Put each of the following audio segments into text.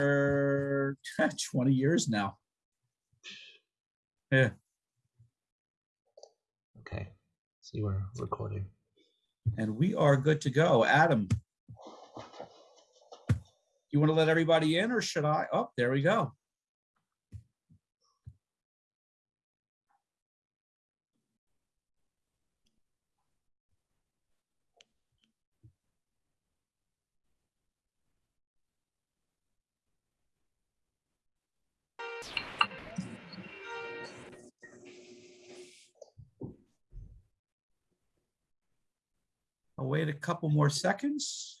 20 years now. Yeah, Okay, see we're recording. and we are good to go. Adam. You want to let everybody in or should I? Oh, there we go. I'll wait a couple more seconds.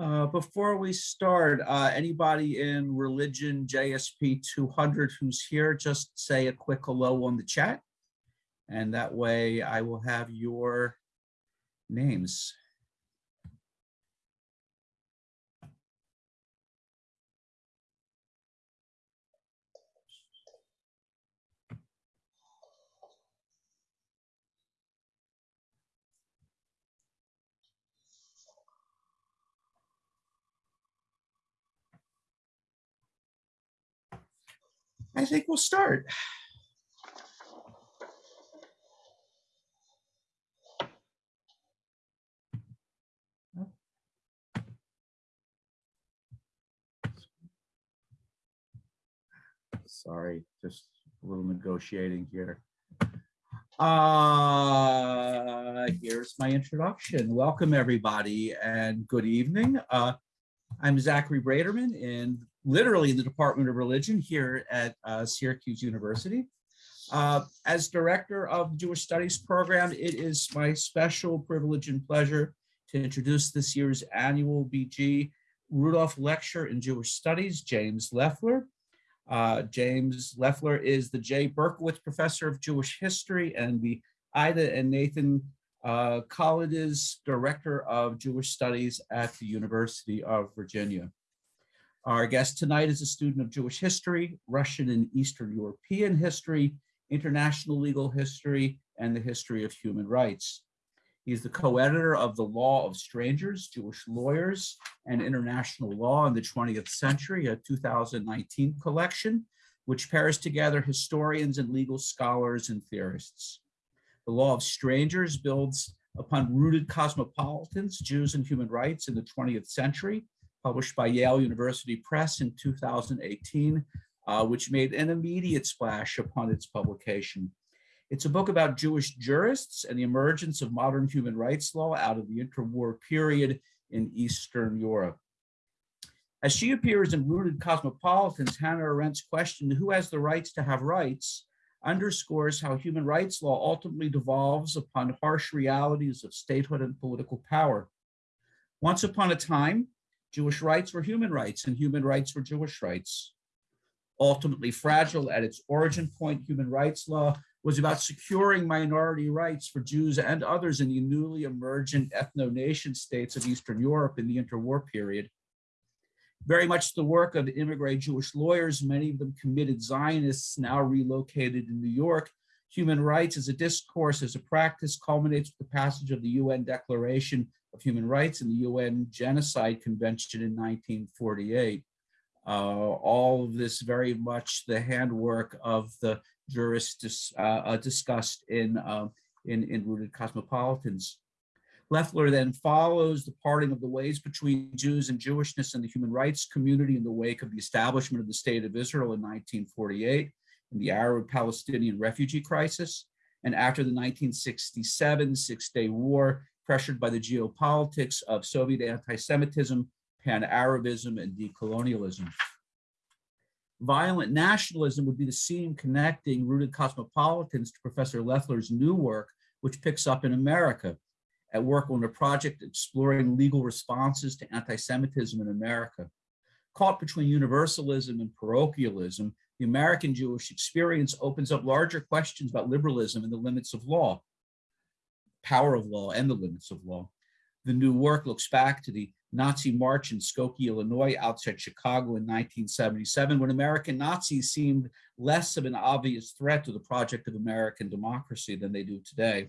Uh, before we start, uh, anybody in religion JSP 200 who's here, just say a quick hello on the chat. And that way I will have your names. I think we'll start. Sorry, just a little negotiating here. Uh, here's my introduction. Welcome, everybody, and good evening. Uh, I'm Zachary Braiterman in literally the Department of Religion here at uh, Syracuse University. Uh, as director of the Jewish Studies program, it is my special privilege and pleasure to introduce this year's annual BG Rudolph Lecture in Jewish Studies, James Loeffler. Uh, James Loeffler is the J. Berkowitz Professor of Jewish History and the Ida and Nathan uh, Kolodiz Director of Jewish Studies at the University of Virginia. Our guest tonight is a student of Jewish history, Russian and Eastern European history, international legal history, and the history of human rights. He's the co-editor of The Law of Strangers, Jewish Lawyers and International Law in the 20th Century, a 2019 collection, which pairs together historians and legal scholars and theorists. The Law of Strangers builds upon rooted cosmopolitans, Jews and human rights in the 20th century, published by Yale University Press in 2018, uh, which made an immediate splash upon its publication. It's a book about Jewish jurists and the emergence of modern human rights law out of the interwar period in Eastern Europe. As she appears in Rooted Cosmopolitans, Hannah Arendt's question, who has the rights to have rights, underscores how human rights law ultimately devolves upon harsh realities of statehood and political power. Once upon a time, Jewish rights were human rights and human rights were Jewish rights. Ultimately fragile at its origin point, human rights law was about securing minority rights for Jews and others in the newly emergent ethno-nation states of Eastern Europe in the interwar period. Very much the work of immigrant Jewish lawyers, many of them committed Zionists now relocated in New York, Human rights as a discourse, as a practice, culminates with the passage of the UN Declaration of Human Rights and the UN Genocide Convention in 1948. Uh, all of this very much the handwork of the jurists dis, uh, uh discussed in, uh, in, in Rooted Cosmopolitans. Loeffler then follows the parting of the ways between Jews and Jewishness and the human rights community in the wake of the establishment of the State of Israel in 1948 and the Arab-Palestinian refugee crisis, and after the 1967 Six-Day War, pressured by the geopolitics of Soviet anti-Semitism, pan-Arabism, and decolonialism. Violent nationalism would be the seam connecting rooted cosmopolitans to Professor Loeffler's new work, which picks up in America, at work on a project exploring legal responses to anti-Semitism in America. Caught between universalism and parochialism, the American Jewish experience opens up larger questions about liberalism and the limits of law, power of law and the limits of law. The new work looks back to the Nazi march in Skokie, Illinois, outside Chicago in 1977, when American Nazis seemed less of an obvious threat to the project of American democracy than they do today.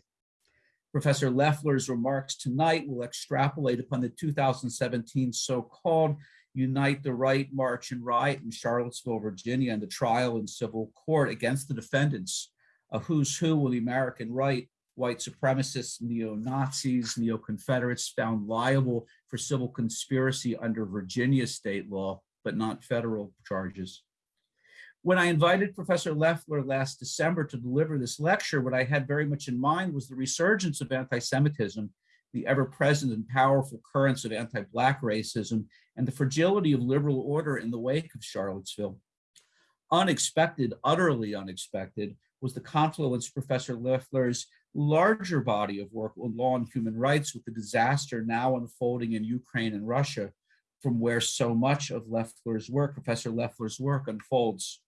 Professor Loeffler's remarks tonight will extrapolate upon the 2017 so-called Unite the Right March and Riot in Charlottesville, Virginia, and the trial in civil court against the defendants, a who's who of the American right, white supremacists, neo-Nazis, neo-Confederates found liable for civil conspiracy under Virginia state law, but not federal charges. When I invited Professor Loeffler last December to deliver this lecture, what I had very much in mind was the resurgence of anti-Semitism, the ever-present and powerful currents of anti-Black racism, and the fragility of liberal order in the wake of Charlottesville. Unexpected, utterly unexpected, was the confluence Professor Loeffler's larger body of work on law and human rights with the disaster now unfolding in Ukraine and Russia, from where so much of Loeffler's work, Professor Loeffler's work unfolds.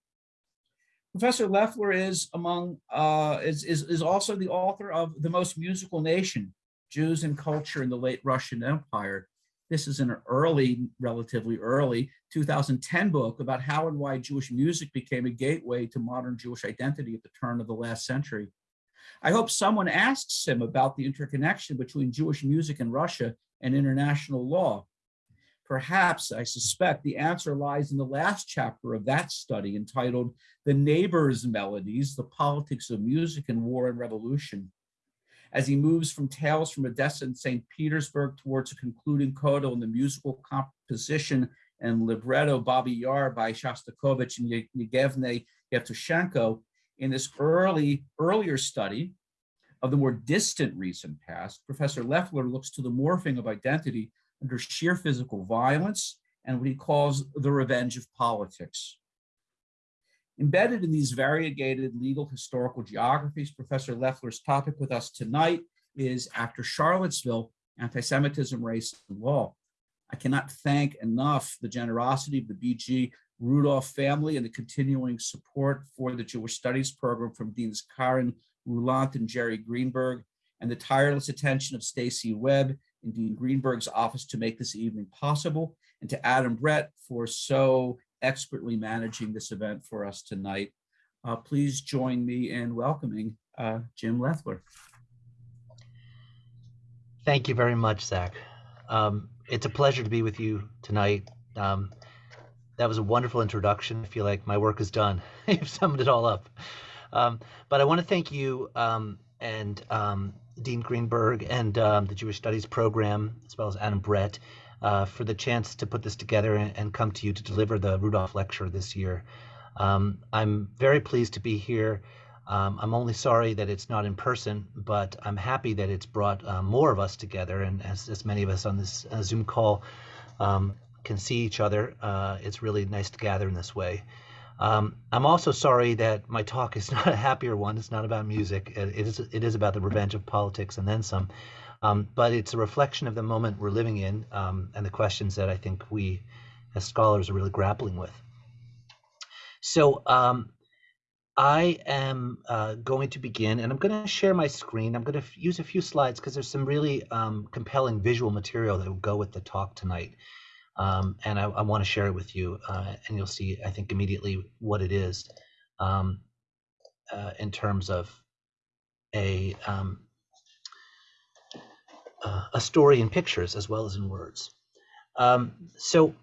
Professor Loeffler is among uh, is, is is also the author of The Most Musical Nation: Jews and Culture in the Late Russian Empire. This is an early, relatively early 2010 book about how and why Jewish music became a gateway to modern Jewish identity at the turn of the last century. I hope someone asks him about the interconnection between Jewish music in Russia and international law. Perhaps, I suspect, the answer lies in the last chapter of that study entitled The Neighbor's Melodies, the Politics of Music in War and Revolution. As he moves from Tales from Odessa and St. Petersburg towards a concluding coda on the musical composition and libretto Babi Yar by Shostakovich and Yevgeny Yevtushenko, in this early, earlier study of the more distant recent past, Professor Loeffler looks to the morphing of identity under sheer physical violence and what he calls the revenge of politics. Embedded in these variegated legal historical geographies, Professor Loeffler's topic with us tonight is After Charlottesville, Anti-Semitism, Race, and Law. I cannot thank enough the generosity of the B.G. Rudolph family and the continuing support for the Jewish Studies program from Deans Karin Ruhlandt and Jerry Greenberg, and the tireless attention of Stacy Webb in Dean Greenberg's office to make this evening possible, and to Adam Brett for so expertly managing this event for us tonight. Uh, please join me in welcoming uh, Jim Loeffler. Thank you very much, Zach. Um, it's a pleasure to be with you tonight. Um, that was a wonderful introduction. I feel like my work is done. You've summed it all up. Um, but I want to thank you um, and um, Dean Greenberg and um, the Jewish Studies program, as well as Adam Brett, uh, for the chance to put this together and, and, come to you to deliver the Rudolph Lecture this year. Um, I'm very pleased to be here. Um, I'm only sorry that it's not in person, but I'm happy that it's brought uh, more of us together. And as, as many of us on this uh, Zoom call um, can see each other, uh, it's really nice to gather in this way. Um, I'm also sorry that my talk is not a happier one. It's not about music. It, it is it is about the revenge of politics and then some. Um, but it's a reflection of the moment we're living in um, and the questions that I think we as scholars are really grappling with. So um, I am uh, going to begin and I'm going to share my screen. I'm going to use a few slides because there's some really um, compelling visual material that will go with the talk tonight. Um, and I, I want to share it with you, uh, and you'll see, I think, immediately what it is um, uh, in terms of a um, uh, a story in pictures as well as in words. Um, so,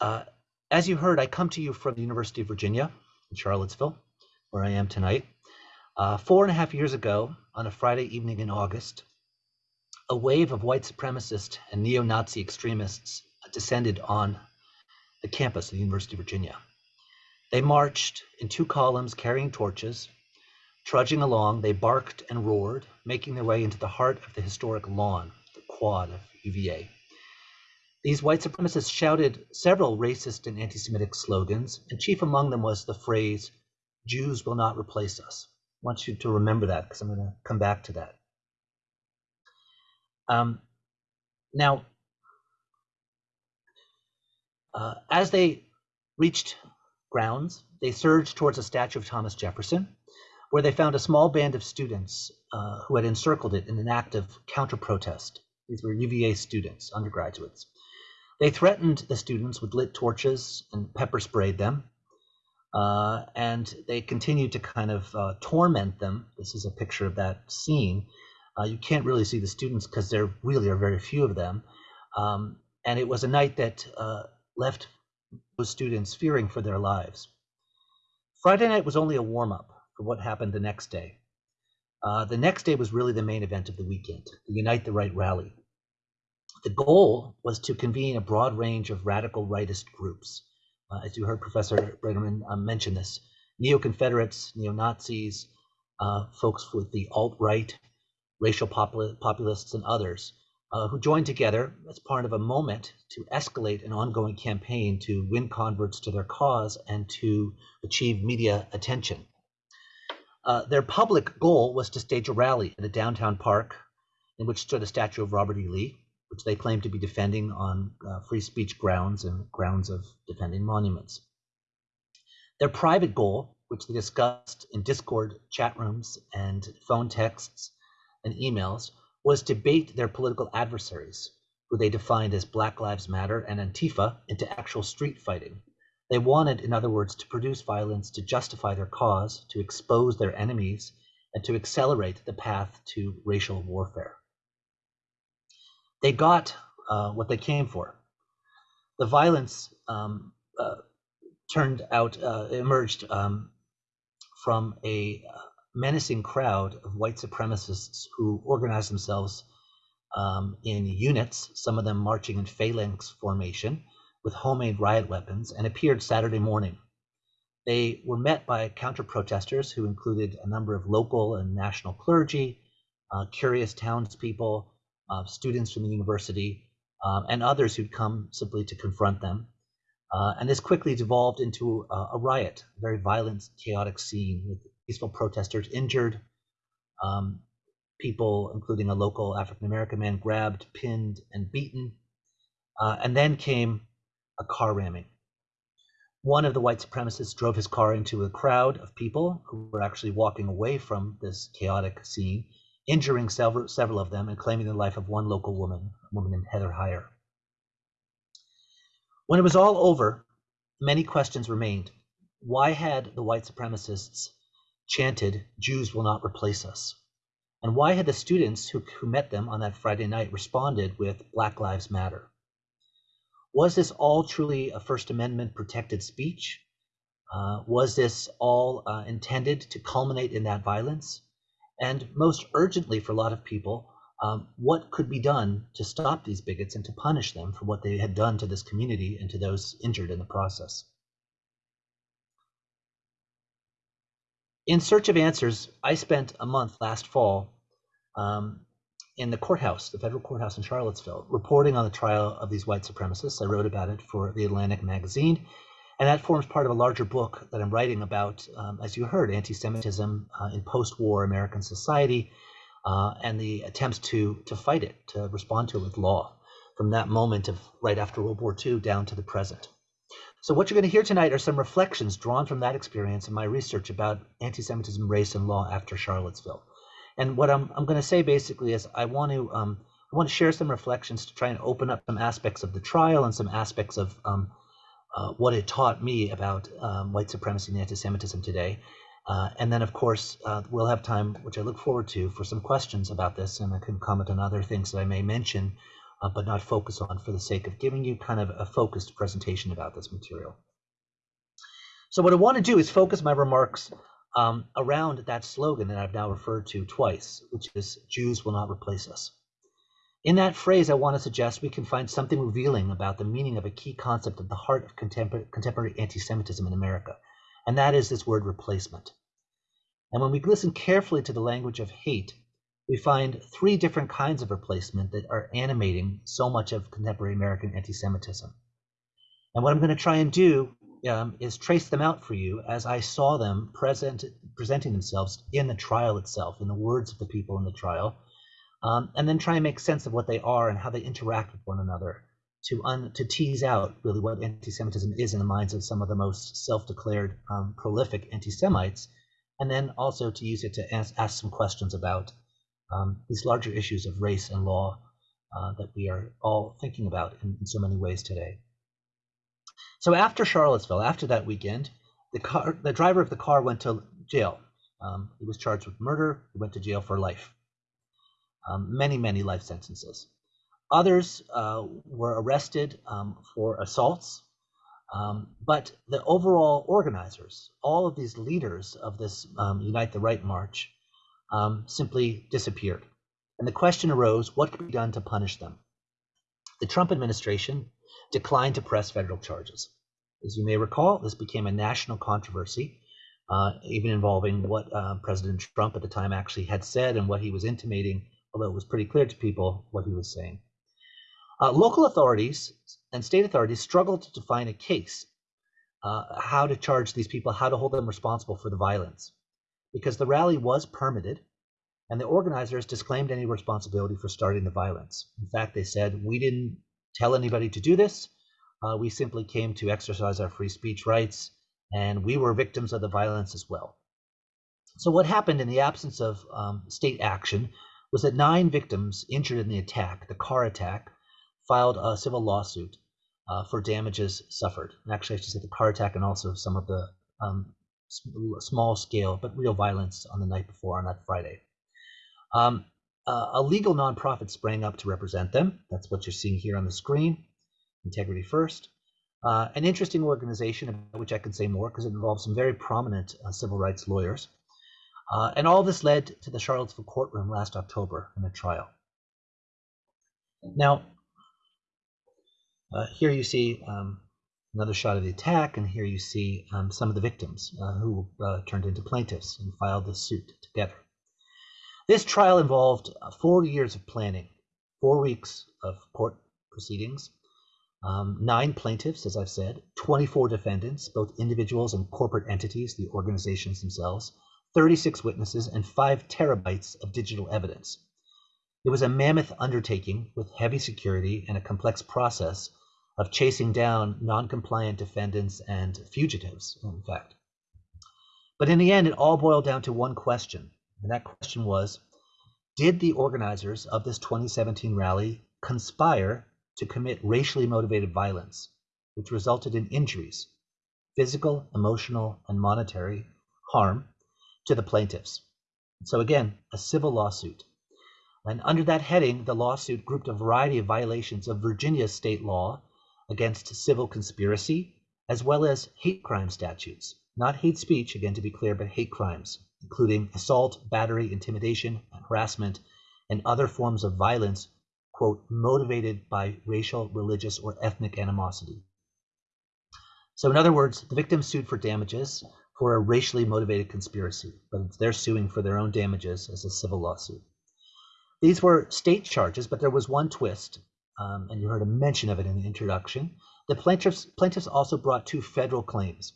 uh, as you heard, I come to you from the University of Virginia in Charlottesville, where I am tonight. Uh, four and a half years ago, on a Friday evening in August, a wave of white supremacist and neo Nazi extremists descended on the campus of the University of Virginia. They marched in two columns carrying torches. Trudging along, they barked and roared, making their way into the heart of the historic lawn, the quad of UVA. These white supremacists shouted several racist and anti Semitic slogans, and chief among them was the phrase, Jews will not replace us. I want you to remember that because I'm going to come back to that. Um, now, uh, as they reached grounds, they surged towards a statue of Thomas Jefferson, where they found a small band of students uh, who had encircled it in an act of counter protest. These were UVA students, undergraduates. They threatened the students with lit torches and pepper sprayed them. Uh, and they continued to kind of uh, torment them. This is a picture of that scene uh, you can't really see the students because there really are very few of them. Um, and it was a night that uh, left those students fearing for their lives. Friday night was only a warm up for what happened the next day. Uh, the next day was really the main event of the weekend, the Unite the Right rally. The goal was to convene a broad range of radical rightist groups. Uh, as you heard Professor Braiterman uh, mention this, neo-Confederates, neo-Nazis, uh, folks with the alt-right, racial popul- populists, and others, uh, who joined together as part of a moment to escalate an ongoing campaign to win converts to their cause and to achieve media attention. Uh, their public goal was to stage a rally in a downtown park in which stood a statue of Robert E. Lee, which they claim to be defending on uh, free speech grounds and grounds of defending monuments. Their private goal, which they discussed in Discord chat rooms and phone texts, and emails was to bait their political adversaries, who they defined as Black Lives Matter and Antifa, into actual street fighting. They wanted, in other words, to produce violence to justify their cause, to expose their enemies, and to accelerate the path to racial warfare. They got uh, what they came for. The violence um, uh, turned out, uh, emerged um, from a uh, menacing crowd of white supremacists who organized themselves um, in units, some of them marching in phalanx formation with homemade riot weapons, and appeared Saturday morning. They were met by counter protesters who included a number of local and national clergy, uh, curious townspeople, uh, students from the university, um, and others who'd come simply to confront them. Uh, and this quickly devolved into a, a riot, a very violent, chaotic scene with peaceful protesters injured. Um, people, including a local African American man, grabbed, pinned, and beaten. Uh, and then came a car ramming. One of the white supremacists drove his car into a crowd of people who were actually walking away from this chaotic scene, injuring several, several of them and claiming the life of one local woman, a woman named Heather Heyer. When it was all over, many questions remained. Why had the white supremacists chanted, Jews will not replace us? And why had the students who, who met them on that Friday night responded with Black Lives Matter? Was this all truly a First Amendment protected speech? Uh, was this all uh, intended to culminate in that violence? And most urgently for a lot of people, um, what could be done to stop these bigots and to punish them for what they had done to this community and to those injured in the process? in search of answers, I spent a month last fall um, in the courthouse, the federal courthouse in Charlottesville, reporting on the trial of these white supremacists. I wrote about it for the Atlantic magazine, and that forms part of a larger book that I'm writing about, um, as you heard, anti-Semitism uh, in post-war American society, uh, and the attempts to to fight it, to respond to it with law, from that moment of right after World War II down to the present. So what you're going to hear tonight are some reflections drawn from that experience and my research about anti-Semitism, race, and law after Charlottesville. And what I'm, I'm going to say basically is I want to um, I want to share some reflections to try and open up some aspects of the trial and some aspects of um, uh, what it taught me about um, white supremacy and anti-Semitism today. Uh, and then, of course, uh, we'll have time, which I look forward to, for some questions about this, and I can comment on other things that I may mention, uh, but not focus on for the sake of giving you kind of a focused presentation about this material. So what I want to do is focus my remarks um, around that slogan that I've now referred to twice, which is Jews will not replace us. In that phrase, I want to suggest we can find something revealing about the meaning of a key concept at the heart of contemporary, anti-Semitism in America, and that is this word replacement. And when we listen carefully to the language of hate, we find three different kinds of replacement that are animating so much of contemporary American anti Semitism. And what I'm going to try and do um, is trace them out for you as I saw them present, presenting themselves in the trial itself, in the words of the people in the trial, um, and then try and make sense of what they are and how they interact with one another to un, to tease out really what anti-Semitism is in the minds of some of the most self-declared um, prolific anti-Semites, and then also to use it to ask, ask some questions about um, these larger issues of race and law uh, that we are all thinking about in, in, so many ways today. So after Charlottesville, after that weekend, the car, the driver of the car went to jail. Um, he was charged with murder. He went to jail for life. Um, many, many life sentences. Others uh, were arrested um, for assaults, um, but the overall organizers, all of these leaders of this um, Unite the Right March, um, simply disappeared. And the question arose what could be done to punish them? The Trump administration declined to press federal charges. As you may recall, this became a national controversy, uh, even involving what uh, President Trump at the time actually had said and what he was intimating, although it was pretty clear to people what he was saying. Uh, local authorities and state authorities struggled to define a case, uh, how to charge these people, how to hold them responsible for the violence, because the rally was permitted and the organizers disclaimed any responsibility for starting the violence. In fact, they said, we didn't tell anybody to do this. Uh, we simply came to exercise our free speech rights, and we were victims of the violence as well. So, what happened in the absence of um, state action was that nine victims injured in the attack, the car attack, filed a civil lawsuit uh, for damages suffered. And actually, I should say the car attack and also some of the um, small scale but real violence on the night before on that Friday. Um, uh, a legal nonprofit sprang up to represent them. That's what you're seeing here on the screen. Integrity First. Uh, an interesting organization about which I can say more because it involves some very prominent uh, civil rights lawyers. Uh, and all this led to the Charlottesville courtroom last October in a trial. Now, uh, here you see um, another shot of the attack, and here you see um, some of the victims uh, who uh, turned into plaintiffs and filed the suit together. This trial involved uh, four years of planning, four weeks of court proceedings, um, nine plaintiffs, as I've said, 24 defendants, both individuals and corporate entities, the organizations themselves, 36 witnesses, and five terabytes of digital evidence. It was a mammoth undertaking with heavy security and a complex process of chasing down non-compliant defendants and fugitives, in fact. But in the end, it all boiled down to one question, and that question was, did the organizers of this 2017 rally conspire to commit racially motivated violence, which resulted in injuries, physical, emotional, and monetary harm to the plaintiffs? So again, a civil lawsuit. And under that heading, the lawsuit grouped a variety of violations of Virginia state law against civil conspiracy, as well as hate crime statutes. Not hate speech, again to be clear, but hate crimes, including assault, battery, intimidation, harassment, and other forms of violence, quote, motivated by racial, religious, or ethnic animosity. So, in other words, the victims sued for damages for a racially motivated conspiracy, but they're suing for their own damages as a civil lawsuit. These were state charges, but there was one twist um, and you heard a mention of it in the introduction. The plaintiffs, plaintiffs also brought two federal claims,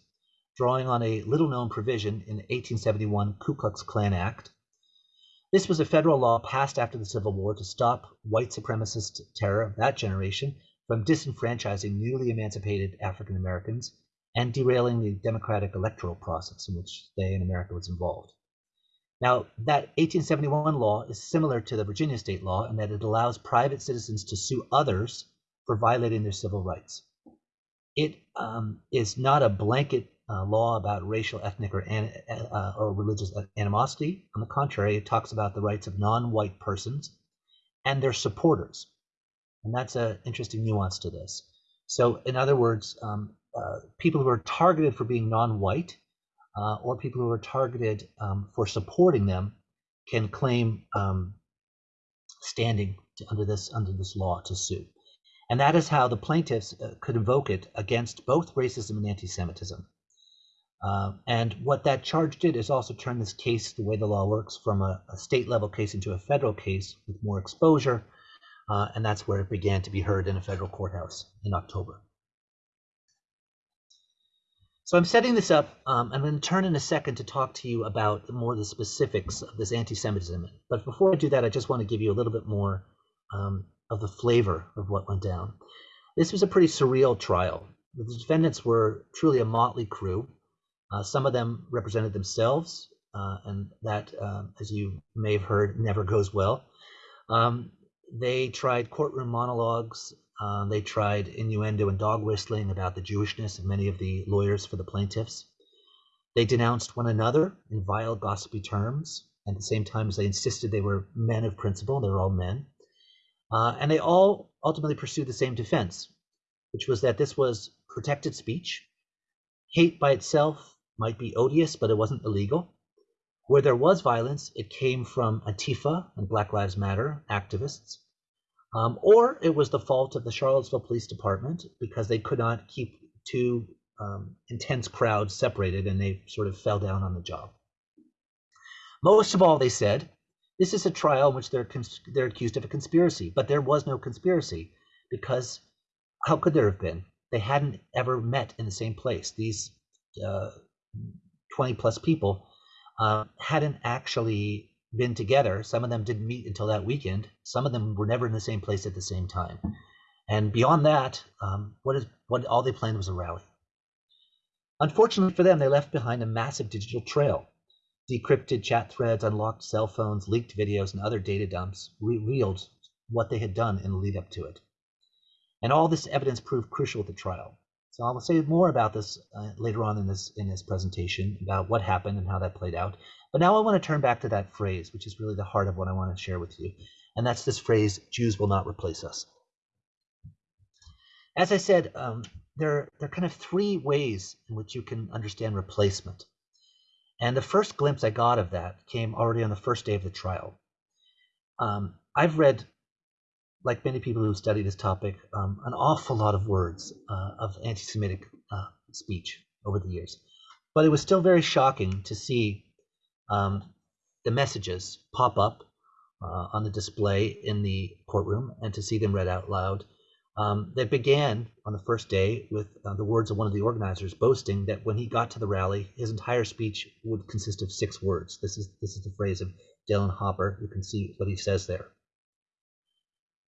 drawing on a little known provision in the 1871 Ku Klux Klan Act. This was a federal law passed after the Civil War to stop white supremacist terror of that generation from disenfranchising newly emancipated African Americans and derailing the democratic electoral process in which they in America was involved. Now, that 1871 law is similar to the Virginia state law in that it allows private citizens to sue others for violating their civil rights. It um, is not a blanket uh, law about racial, ethnic, or, uh, or religious animosity. On the contrary, it talks about the rights of non-white persons and their supporters. And that's an interesting nuance to this. So, in other words, um, uh, people who are targeted for being non-white uh, or people who are targeted um, for supporting them can claim um, standing to, under this under this law to sue. And that is how the plaintiffs uh, could invoke it against both racism and anti-Semitism. Uh, and what that charge did is also turn this case, the way the law works, from a, a state level case into a federal case with more exposure. Uh, and that's where it began to be heard in a federal courthouse in October. So I'm setting this up. Um, I'm going to turn in a second to talk to you about more the specifics of this anti-Semitism. But before I do that, I just want to give you a little bit more um, of the flavor of what went down. This was a pretty surreal trial. The defendants were truly a motley crew. Uh, some of them represented themselves, uh, and that, uh, as you may have heard, never goes well. Um, they tried courtroom monologues. Uh, they tried innuendo and dog whistling about the Jewishness of many of the lawyers for the plaintiffs. They denounced one another in vile, gossipy terms. At the same time as they insisted they were men of principle, they were all men. Uh, and they all ultimately pursued the same defense, which was that this was protected speech. Hate by itself might be odious, but it wasn't illegal. Where there was violence, it came from Antifa and Black Lives Matter activists, um, or it was the fault of the Charlottesville Police Department because they could not keep two um, intense crowds separated and they sort of fell down on the job. Most of all, they said, this is a trial in which they're, they're accused of a conspiracy, but there was no conspiracy because how could there have been? They hadn't ever met in the same place. These uh, 20 plus people uh, hadn't actually been together. Some of them didn't meet until that weekend. Some of them were never in the same place at the same time. And beyond that, um, what is what all they planned was a rally. Unfortunately for them, they left behind a massive digital trail Decrypted chat threads, unlocked cell phones, leaked videos, and other data dumps revealed what they had done in the lead up to it. And all this evidence proved crucial at the trial. So I will say more about this uh, later on in this in this presentation about what happened and how that played out. But now I want to turn back to that phrase, which is really the heart of what I want to share with you, and that's this phrase: "Jews will not replace us." As I said, um, there there are kind of three ways in which you can understand replacement. And the first glimpse I got of that came already on the first day of the trial. Um, I've read, like many people who study this topic, um, an awful lot of words uh, of anti Semitic uh, speech over the years. But it was still very shocking to see um, the messages pop up uh, on the display in the courtroom and to see them read out loud um, that began on the first day with uh, the words of one of the organizers boasting that when he got to the rally, his entire speech would consist of six words. This is this is the phrase of Dillon Hopper. You can see what he says there.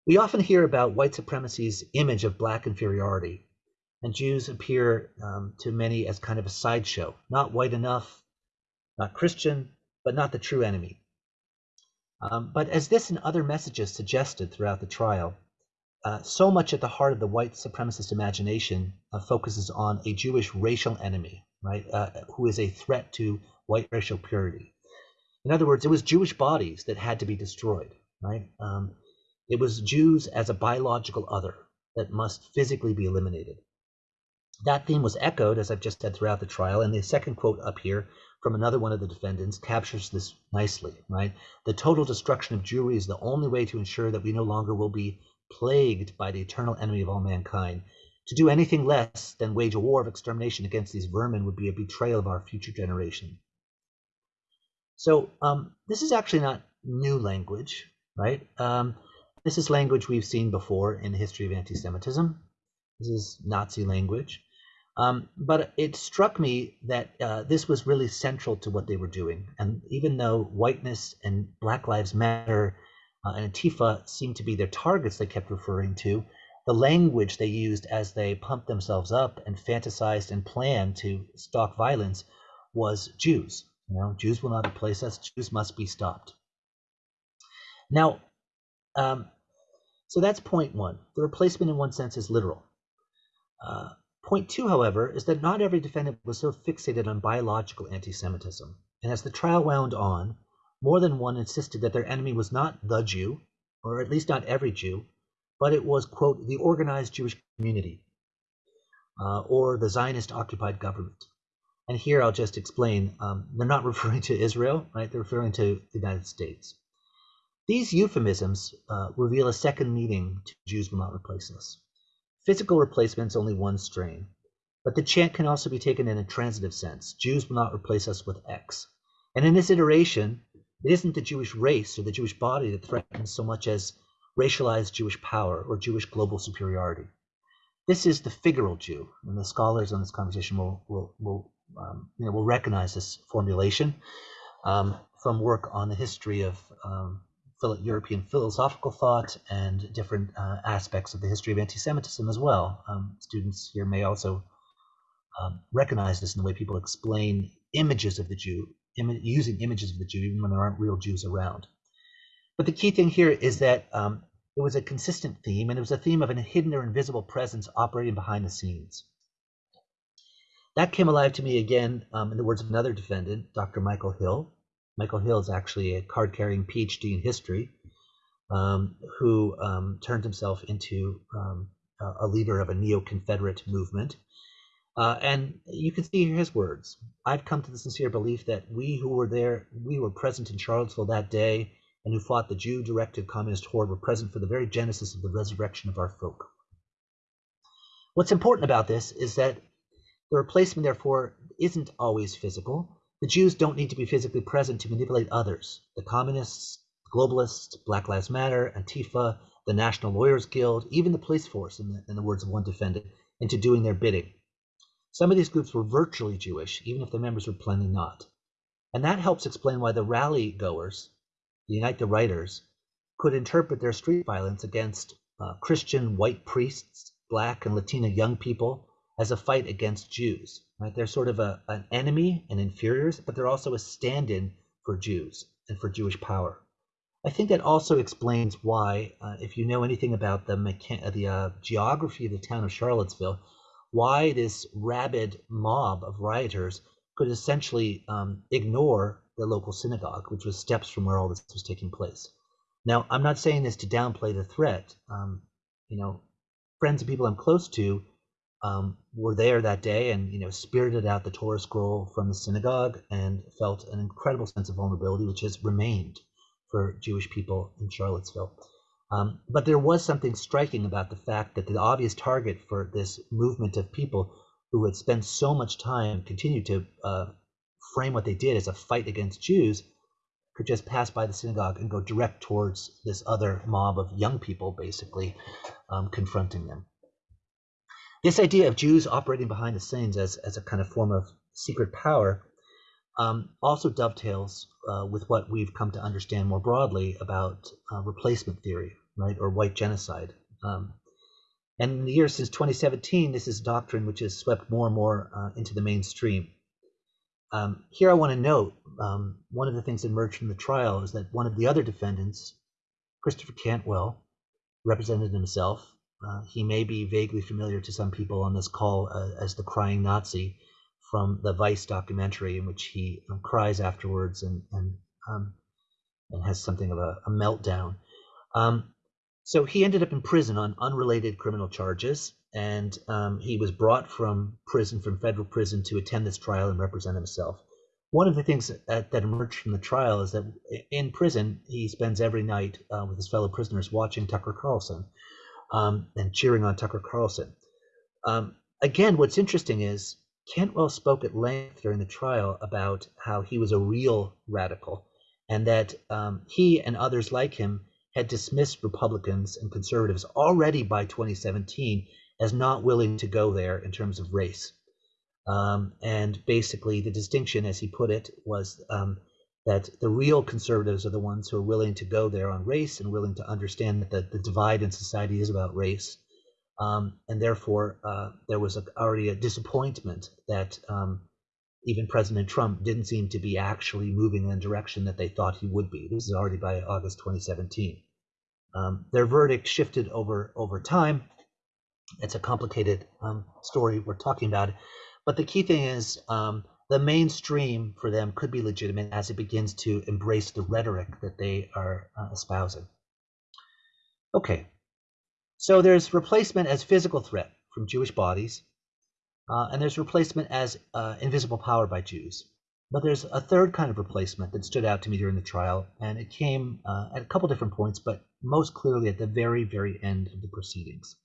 We often hear about white supremacy's image of black inferiority, and Jews appear um, to many as kind of a sideshow, not white enough, not Christian, but not the true enemy. Um, but as this and other messages suggested throughout the trial, uh, so much at the heart of the white supremacist imagination uh, focuses on a Jewish racial enemy, right, uh, who is a threat to white racial purity. In other words, it was Jewish bodies that had to be destroyed, right? Um, it was Jews as a biological other that must physically be eliminated. That theme was echoed, as I've just said, throughout the trial, and the second quote up here from another one of the defendants captures this nicely, right? The total destruction of Jewry is the only way to ensure that we no longer will be plagued by the eternal enemy of all mankind. To do anything less than wage a war of extermination against these vermin would be a betrayal of our future generation. So um, this is actually not new language, right? Um, this is language we've seen before in the history of anti-Semitism. This is Nazi language. Um, but it struck me that uh, this was really central to what they were doing. And even though whiteness and Black Lives Matter uh, and Antifa seemed to be their targets they kept referring to, the language they used as they pumped themselves up and fantasized and planned to stalk violence was Jews. You know, Jews will not replace us. Jews must be stopped. Now, um, so that's point one. The replacement, in one sense, is literal. Uh, Point two, however, is that not every defendant was so fixated on biological anti Semitism. And as the trial wound on, more than one insisted that their enemy was not the Jew, or at least not every Jew, but it was, quote, the organized Jewish community, uh, or the Zionist occupied government. And here I'll just explain um, they're not referring to Israel, right? They're referring to the United States. These euphemisms uh, reveal a second meaning to Jews will not replace us. Physical replacement is only one strain, but the chant can also be taken in a transitive sense. Jews will not replace us with X. And in this iteration, it isn't the Jewish race or the Jewish body that threatens so much as racialized Jewish power or Jewish global superiority. This is the figural Jew, and the scholars on this conversation will, will, will, um, you know, will recognize this formulation um, from work on the history of um, European philosophical thought and different uh, aspects of the history of anti-Semitism as well. Um, students here may also um, recognize this in the way people explain images of the Jew, Im using images of the Jew even when there aren't real Jews around. But the key thing here is that um, it was a consistent theme, and it was a theme of a hidden or invisible presence operating behind the scenes. That came alive to me again um, in the words of another defendant, Dr. Michael Hill, Michael Hill is actually a card carrying PhD in history um, who um, turned himself into um, a leader of a neo Confederate movement. Uh, and you can see his words I've come to the sincere belief that we who were there, we were present in Charlottesville that day and who fought the Jew directed communist horde were present for the very genesis of the resurrection of our folk. What's important about this is that the replacement, therefore, isn't always physical. The Jews don't need to be physically present to manipulate others. The communists, globalists, Black Lives Matter, Antifa, the National Lawyers Guild, even the police force, in the, in the words of one defendant, into doing their bidding. Some of these groups were virtually Jewish, even if their members were plainly not. And that helps explain why the rally goers, the Unite the Writers, could interpret their street violence against uh, Christian white priests, black and Latina young people as a fight against Jews. Right? They're sort of a, an enemy and inferiors, but they're also a stand-in for Jews and for Jewish power. I think that also explains why, uh, if you know anything about the mechan- the uh, geography of the town of Charlottesville, why this rabid mob of rioters could essentially um, ignore the local synagogue, which was steps from where all this was taking place. Now, I'm not saying this to downplay the threat. Um, you know, friends and people I'm close to um, were there that day and you know spirited out the Torah scroll from the synagogue and felt an incredible sense of vulnerability, which has remained for Jewish people in Charlottesville. Um, but there was something striking about the fact that the obvious target for this movement of people who had spent so much time continued to uh, frame what they did as a fight against Jews could just pass by the synagogue and go direct towards this other mob of young people, basically um, confronting them. This idea of Jews operating behind the scenes as, as a kind of form of secret power um, also dovetails uh, with what we've come to understand more broadly about uh, replacement theory, right, or white genocide. Um, and in the years since 2017, this is a doctrine which has swept more and more uh, into the mainstream. Um, here I want to note um, one of the things that emerged from the trial is that one of the other defendants, Christopher Cantwell, represented himself uh, he may be vaguely familiar to some people on this call uh, as the crying Nazi from the Vice documentary, in which he um, cries afterwards and and um, and has something of a, a meltdown. Um, so he ended up in prison on unrelated criminal charges, and um, he was brought from prison, from federal prison, to attend this trial and represent himself. One of the things that, that emerged from the trial is that in prison he spends every night uh, with his fellow prisoners watching Tucker Carlson um, and cheering on Tucker Carlson. Um, again, what's interesting is Cantwell spoke at length during the trial about how he was a real radical and that um, he and others like him had dismissed Republicans and conservatives already by 2017 as not willing to go there in terms of race. Um, and basically, the distinction, as he put it, was um, that the real conservatives are the ones who are willing to go there on race and willing to understand that the, divide in society is about race. Um, and therefore, uh, there was a, already a disappointment that um, even President Trump didn't seem to be actually moving in the direction that they thought he would be. This is already by August 2017. Um, their verdict shifted over over time, It's a complicated um, story we're talking about. But the key thing is um, the mainstream for them could be legitimate as it begins to embrace the rhetoric that they are uh, espousing. Okay, so there's replacement as physical threat from Jewish bodies, uh, and there's replacement as uh, invisible power by Jews. But there's a third kind of replacement that stood out to me during the trial, and it came uh, at a couple different points, but most clearly at the very, very end of the proceedings.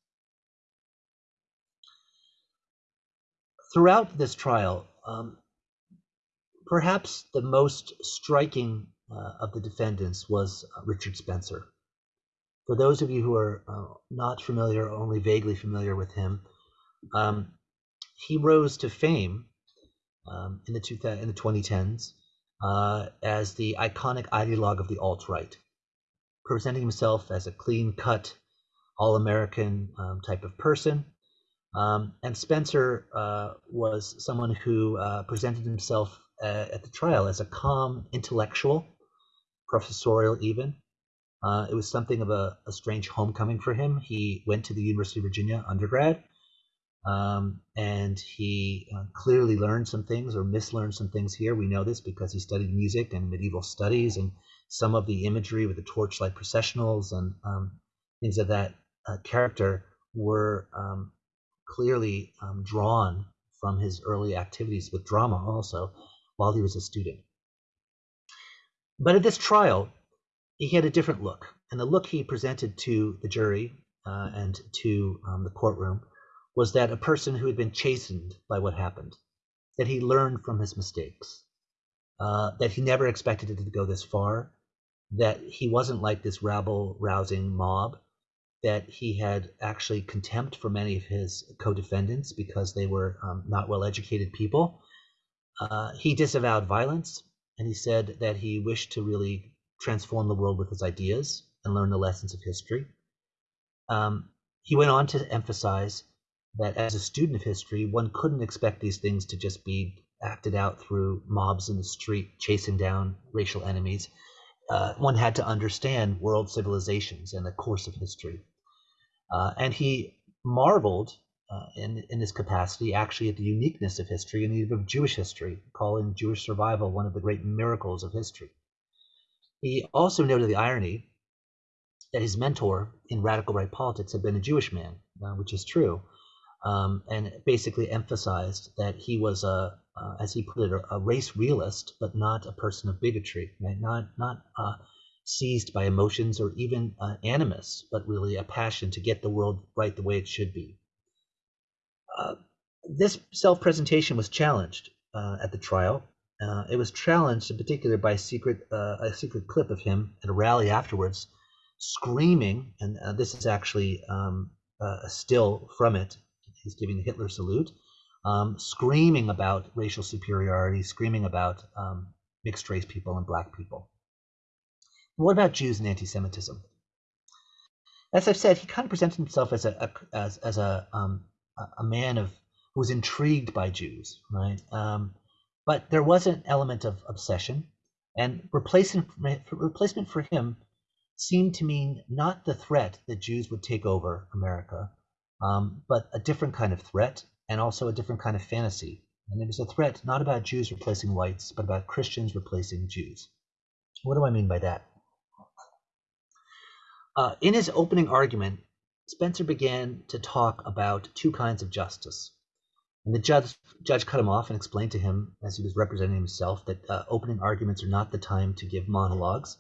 Throughout this trial, um, perhaps the most striking uh, of the defendants was uh, Richard Spencer. For those of you who are uh, not familiar, or only vaguely familiar with him, um, he rose to fame um, in the two, in the 2010s uh, as the iconic ideologue of the alt right, presenting himself as a clean-cut, all-American um, type of person. Um, and Spencer uh, was someone who uh, presented himself uh, at the trial as a calm intellectual, professorial even. Uh, it was something of a, a, strange homecoming for him. He went to the University of Virginia undergrad, um, and he uh, clearly learned some things or mislearned some things here. We know this because he studied music and medieval studies, and some of the imagery with the torchlight processionals and um, things of that uh, character were um, clearly um, drawn from his early activities with drama also while he was a student. But at this trial, he had a different look, and the look he presented to the jury uh, and to um, the courtroom was that a person who had been chastened by what happened, that he learned from his mistakes, uh, that he never expected it to go this far, that he wasn't like this rabble rousing mob, that he had actually contempt for many of his co defendants because they were um, not well educated people. Uh, he disavowed violence and he said that he wished to really transform the world with his ideas and learn the lessons of history. Um, he went on to emphasize that as a student of history, one couldn't expect these things to just be acted out through mobs in the street chasing down racial enemies. Uh, one had to understand world civilizations and the course of history. Uh, and he marveled uh, in, in this capacity actually at the uniqueness of history and even of Jewish history, calling Jewish survival one of the great miracles of history. He also noted the irony that his mentor in radical right politics had been a Jewish man, uh, which is true um, and basically emphasized that he was a, uh, as he put it, a, a, race realist, but not a person of bigotry, right? Not not uh, seized by emotions or even uh, animus, but really a passion to get the world right the way it should be. Uh, this self-presentation was challenged uh, at the trial. Uh, it was challenged in particular by a secret a secret clip of him at a rally afterwards, screaming, and this is actually um, a still from it he's giving the Hitler salute, um, screaming about racial superiority, screaming about um, mixed race people and black people. What about Jews and anti-Semitism? As I've said, he kind of presented himself as a, a as, as a um, a man of who was intrigued by Jews, right? Um, but there was an element of obsession, and replacement replacement for him seemed to mean not the threat that Jews would take over America, um, but a different kind of threat and also a different kind of fantasy. And it was a threat not about Jews replacing whites, but about Christians replacing Jews. What do I mean by that? Uh, in his opening argument, Spencer began to talk about two kinds of justice. And the judge, judge cut him off and explained to him, as he was representing himself, that uh, opening arguments are not the time to give monologues.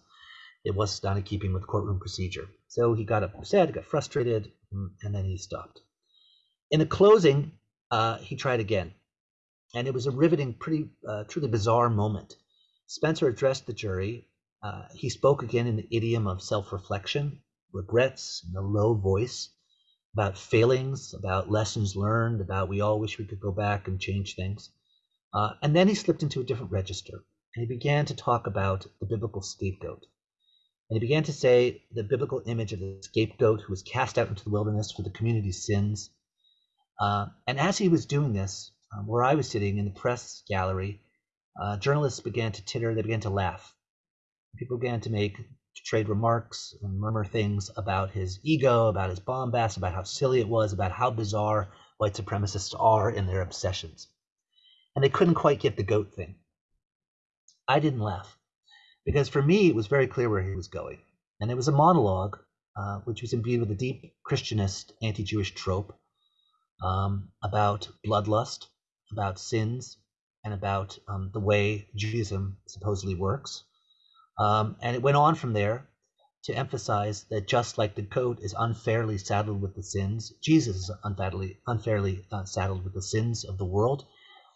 It was not in keeping with courtroom procedure. So he got upset, got frustrated, mm, and then he stopped. In the closing, uh, he tried again, and it was a riveting, pretty, uh, truly bizarre moment. Spencer addressed the jury. Uh, he spoke again in the idiom of self-reflection, regrets, in a low voice, about failings, about lessons learned, about we all wish we could go back and change things. Uh, and then he slipped into a different register, and he began to talk about the biblical scapegoat. And he began to say the biblical image of the scapegoat who was cast out into the wilderness for the community's sins. Uh, and as he was doing this, um, where I was sitting in the press gallery, uh, journalists began to titter, they began to laugh. People began to make to trade remarks and murmur things about his ego, about his bombast, about how silly it was, about how bizarre white supremacists are in their obsessions. And they couldn't quite get the goat thing. I didn't laugh because for me, it was very clear where he was going. And it was a monologue, uh, which was imbued with a deep Christianist, anti Jewish trope um, about bloodlust, about sins, and about um, the way Judaism supposedly works. Um, and it went on from there to emphasize that just like the goat is unfairly saddled with the sins, Jesus is unfairly, unfairly uh, saddled with the sins of the world.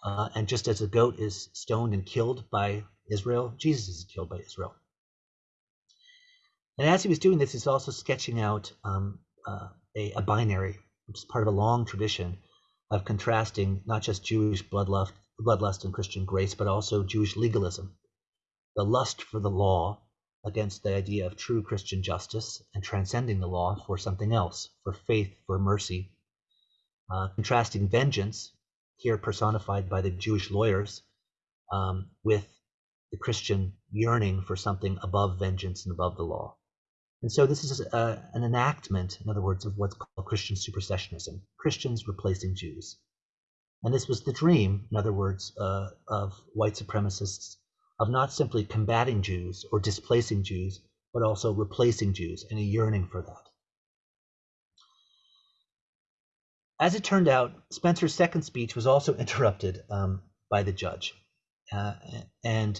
Uh, and just as the goat is stoned and killed by Israel, Jesus is killed by Israel. And as he was doing this, he's also sketching out um, uh, a, a, binary, which is part of a long tradition of contrasting not just Jewish bloodlust, bloodlust and Christian grace, but also Jewish legalism, the lust for the law against the idea of true Christian justice and transcending the law for something else, for faith, for mercy. Uh, contrasting vengeance, here personified by the Jewish lawyers, um, with the Christian yearning for something above vengeance and above the law. And so this is a, an enactment, in other words, of what's called Christian supersessionism, Christians replacing Jews. And this was the dream, in other words, uh, of white supremacists of not simply combating Jews or displacing Jews, but also replacing Jews and a yearning for that. As it turned out, Spencer's second speech was also interrupted um, by the judge. Uh, and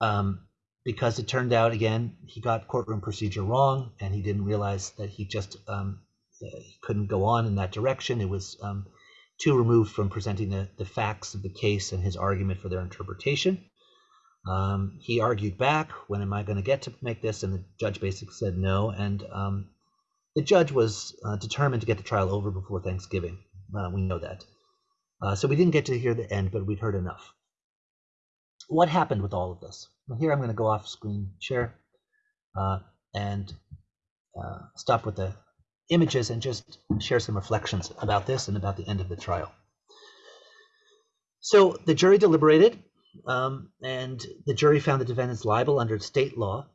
um, because it turned out, again, he got courtroom procedure wrong and he didn't realize that he just um, he couldn't go on in that direction. It was um, too removed from presenting the, the facts of the case and his argument for their interpretation. Um, he argued back, when am I going to get to make this? And the judge basically said no. And um, the judge was uh, determined to get the trial over before Thanksgiving. Uh, we know that. Uh, so we didn't get to hear the end, but we'd heard enough. What happened with all of this? Well, here I'm going to go off screen share uh, and uh, stop with the images and just share some reflections about this and about the end of the trial. So the jury deliberated um, and the jury found the defendants liable under state law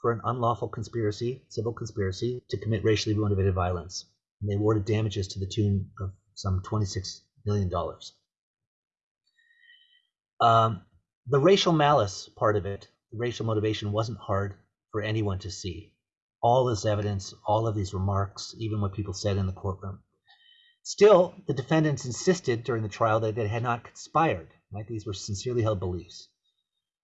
for an unlawful conspiracy, civil conspiracy, to commit racially motivated violence. And they awarded damages to the tune of some $26 million. Um, the racial malice part of it, the racial motivation, wasn't hard for anyone to see. All this evidence, all of these remarks, even what people said in the courtroom. Still, the defendants insisted during the trial that they had not conspired Right? These were sincerely held beliefs.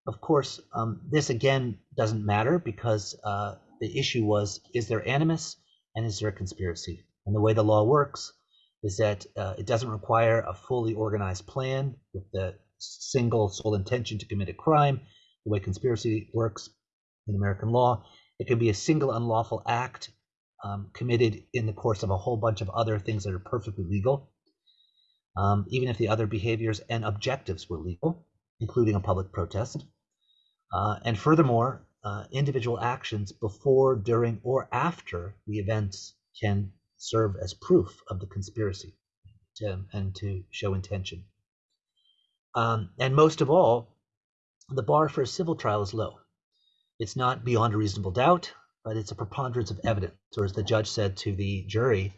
Of course, um, this again doesn't matter because uh, the issue was is there animus and is there a conspiracy? And the way the law works is that uh, it doesn't require a fully organized plan with the single sole intention to commit a crime. The way conspiracy works in American law, it can be a single unlawful act um, committed in the course of a whole bunch of other things that are perfectly legal um, even if the other behaviors and objectives were legal, including a public protest. Uh, and furthermore, uh, individual actions before, during, or after the events can serve as proof of the conspiracy to, and to show intention. Um, and most of all, the bar for a civil trial is low. It's not beyond a reasonable doubt, but it's a preponderance of evidence. Or as the judge said to the jury,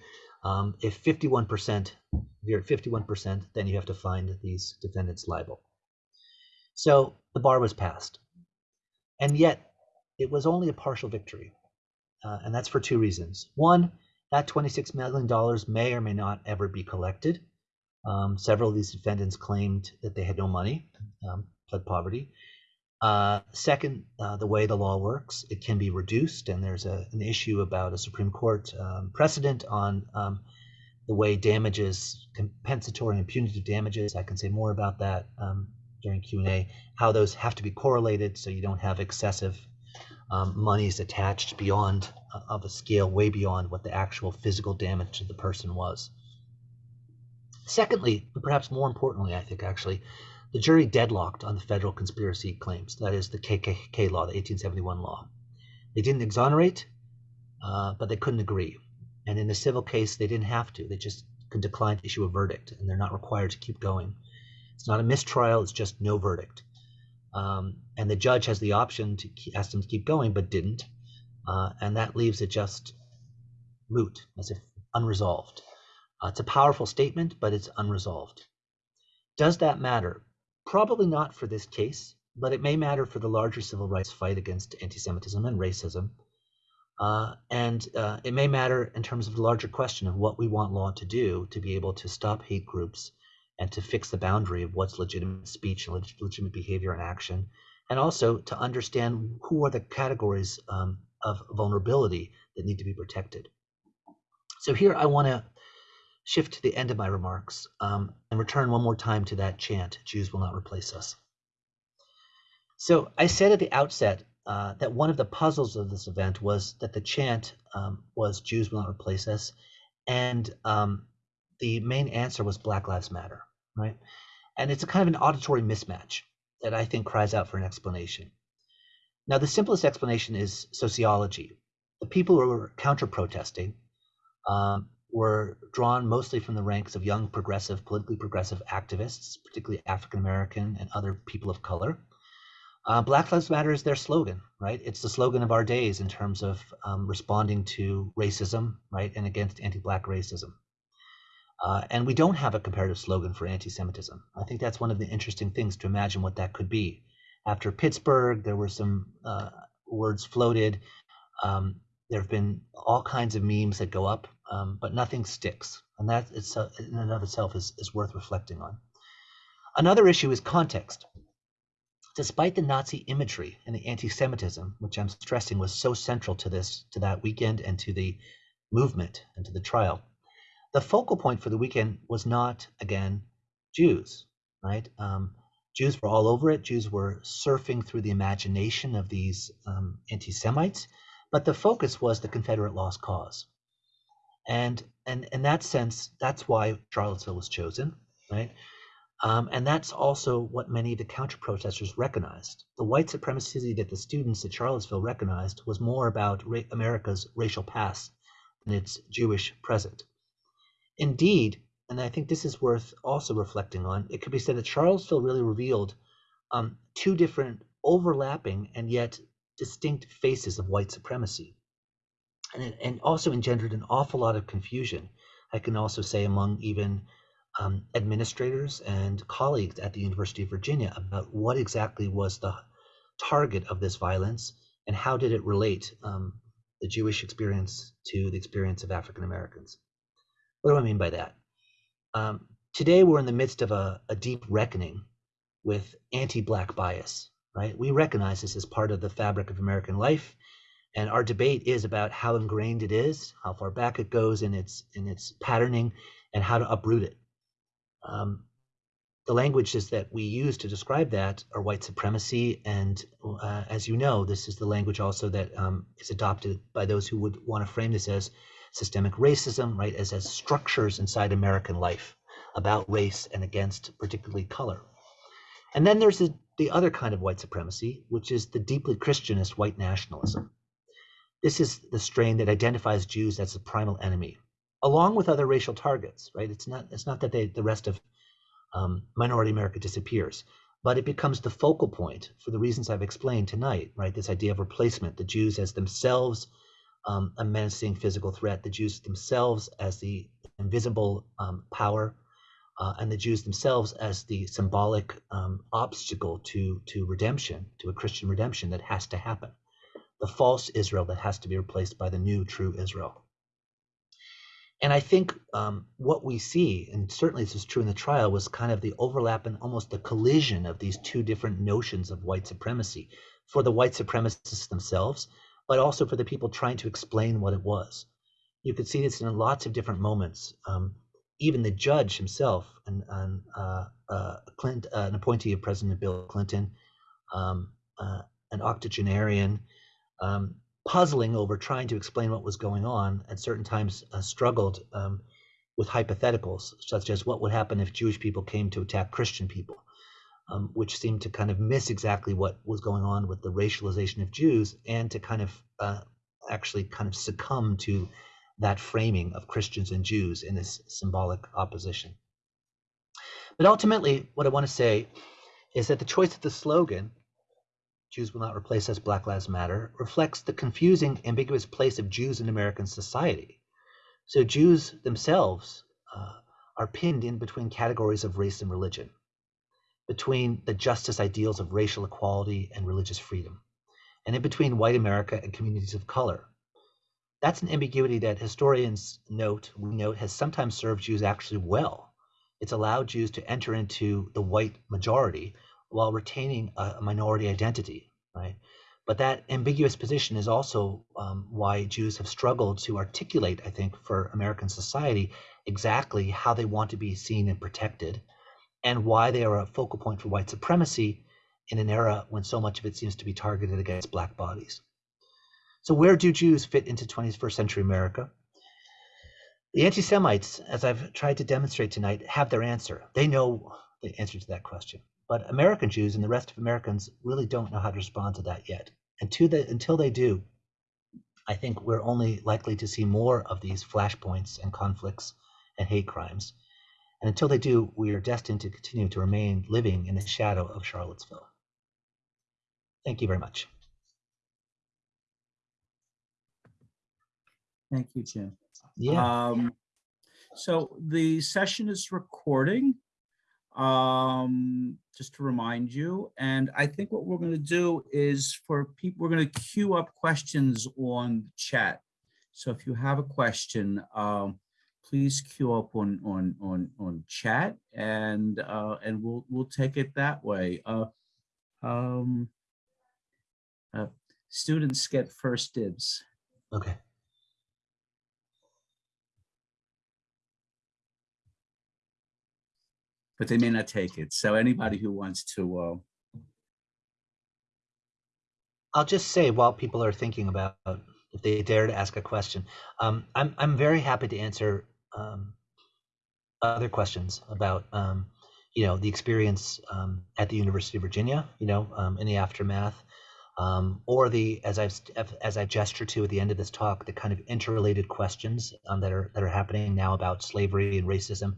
um, if 51%, if you're at 51%, then you have to find these defendants liable. So the bar was passed. And yet, it was only a partial victory. Uh, and that's for two reasons. One, that $26 million may or may not ever be collected. Um, several of these defendants claimed that they had no money, um, pled poverty. Uh, second, uh, the way the law works, it can be reduced, and there's a, an issue about a Supreme Court um, precedent on um, the way damages, compensatory and punitive damages. I can say more about that um, during Q&A. How those have to be correlated so you don't have excessive um, monies attached beyond uh, of a scale way beyond what the actual physical damage to the person was. Secondly, perhaps more importantly, I think actually, the jury deadlocked on the federal conspiracy claims, that is, the KKK law, the 1871 law. They didn't exonerate, uh, but they couldn't agree. And in the civil case, they didn't have to. They just could decline to issue a verdict, and they're not required to keep going. It's not a mistrial, it's just no verdict. Um, and the judge has the option to ask them to keep going, but didn't. Uh, and that leaves it just moot, as if unresolved. Uh, it's a powerful statement, but it's unresolved. Does that matter? Probably not for this case, but it may matter for the larger civil rights fight against anti Semitism and racism. Uh, and uh, it may matter in terms of the larger question of what we want law to do to be able to stop hate groups and to fix the boundary of what's legitimate speech and legitimate behavior and action, and also to understand who are the categories um, of vulnerability that need to be protected. So here I want to shift to the end of my remarks um, and return one more time to that chant, Jews will not replace us. So I said at the outset uh, that one of the puzzles of this event was that the chant um, was Jews will not replace us, and um, the main answer was Black Lives Matter, right? And it's a kind of an auditory mismatch that I think cries out for an explanation. Now, the simplest explanation is sociology. The people who were counter protesting um, were drawn mostly from the ranks of young progressive, politically progressive activists, particularly African American and other people of color. Uh, Black Lives Matter is their slogan, right? It's the slogan of our days in terms of um, responding to racism, right, and against anti-Black racism. Uh, and we don't have a comparative slogan for anti-Semitism. I think that's one of the interesting things to imagine what that could be. After Pittsburgh, there were some uh, words floated. Um, there have been all kinds of memes that go up, um, but nothing sticks, and that itself, in and of itself is, is worth reflecting on. Another issue is context. Despite the Nazi imagery and the anti-Semitism, which I'm stressing was so central to this, to that weekend and to the movement and to the trial, the focal point for the weekend was not again Jews, right? Um, Jews were all over it. Jews were surfing through the imagination of these um, anti-Semites, but the focus was the Confederate lost cause, and and in that sense, that's why Charlottesville was chosen, right? Um, and that's also what many of the counter protesters recognized. The white supremacy that the students at Charlottesville recognized was more about ra- America's racial past than its Jewish present. Indeed, and I think this is worth also reflecting on, it could be said that Charlottesville really revealed um, two different overlapping and yet distinct faces of white supremacy. And, and also engendered an awful lot of confusion. I can also say among even um, administrators and colleagues at the University of Virginia about what exactly was the target of this violence and how did it relate um, the Jewish experience to the experience of African Americans. What do I mean by that? Um, today, we're in the midst of a, a deep reckoning with anti Black bias, right? We recognize this as part of the fabric of American life. And our debate is about how ingrained it is, how far back it goes in its in its patterning, and how to uproot it. Um, the languages that we use to describe that are white supremacy, and uh, as you know, this is the language also that um, is adopted by those who would want to frame this as systemic racism, right, as as structures inside American life about race and against particularly color. And then there's the, the other kind of white supremacy, which is the deeply Christianist white nationalism. This is the strain that identifies Jews as the primal enemy, along with other racial targets, right? It's not it's not that they, the rest of um, minority America disappears, but it becomes the focal point for the reasons I've explained tonight, right? This idea of replacement, the Jews as themselves um, a menacing physical threat, the Jews themselves as the invisible um, power, uh, and the Jews themselves as the symbolic um, obstacle to to redemption, to a Christian redemption that has to happen, the false Israel that has to be replaced by the new true Israel. And I think um, what we see, and certainly this was true in the trial, was kind of the overlap and almost the collision of these two different notions of white supremacy for the white supremacists themselves, but also for the people trying to explain what it was. You could see this in lots of different moments. Um, even the judge himself, uh, uh, Clint, uh, an appointee of President Bill Clinton, um, uh, an octogenarian, um, puzzling over trying to explain what was going on, at certain times uh, struggled um, with hypotheticals, such as what would happen if Jewish people came to attack Christian people, um, which seemed to kind of miss exactly what was going on with the racialization of Jews, and to kind of uh, actually kind of succumb to that framing of Christians and Jews in this symbolic opposition. But ultimately, what I want to say is that the choice of the slogan Jews Will Not Replace Us, Black Lives Matter, reflects the confusing, ambiguous place of Jews in American society. So Jews themselves uh, are pinned in between categories of race and religion, between the justice ideals of racial equality and religious freedom, and in between white America and communities of color. That's an ambiguity that historians note, we note, has sometimes served Jews actually well. It's allowed Jews to enter into the white majority while retaining a minority identity, right? But that ambiguous position is also um, why Jews have struggled to articulate, I think, for American society exactly how they want to be seen and protected, and why they are a focal point for white supremacy in an era when so much of it seems to be targeted against Black bodies. So, where do Jews fit into 21st century America? The anti Semites, as I've tried to demonstrate tonight, have their answer. They know the answer to that question. But American Jews and the rest of Americans really don't know how to respond to that yet. And to the, until they do, I think we're only likely to see more of these flashpoints and conflicts and hate crimes. And until they do, we are destined to continue to remain living in the shadow of Charlottesville. Thank you very much. Thank you, Jim. Yeah. Um, so the session is recording um, just to remind you. And I think what we're going to do is for people, we're going to queue up questions on chat. So if you have a question, um, please queue up on on on on chat, and uh, and we'll we'll take it that way. Uh, um, uh, students get first dibs. Okay. But they may not take it. So anybody who wants to, uh, I'll just say while people are thinking about if they dare to ask a question, um, I'm I'm very happy to answer um, other questions about um, you know the experience um, at the University of Virginia, you know, um, in the aftermath, um, or the as I've as I gesture to at the end of this talk, the kind of interrelated questions that are that are happening now about slavery and racism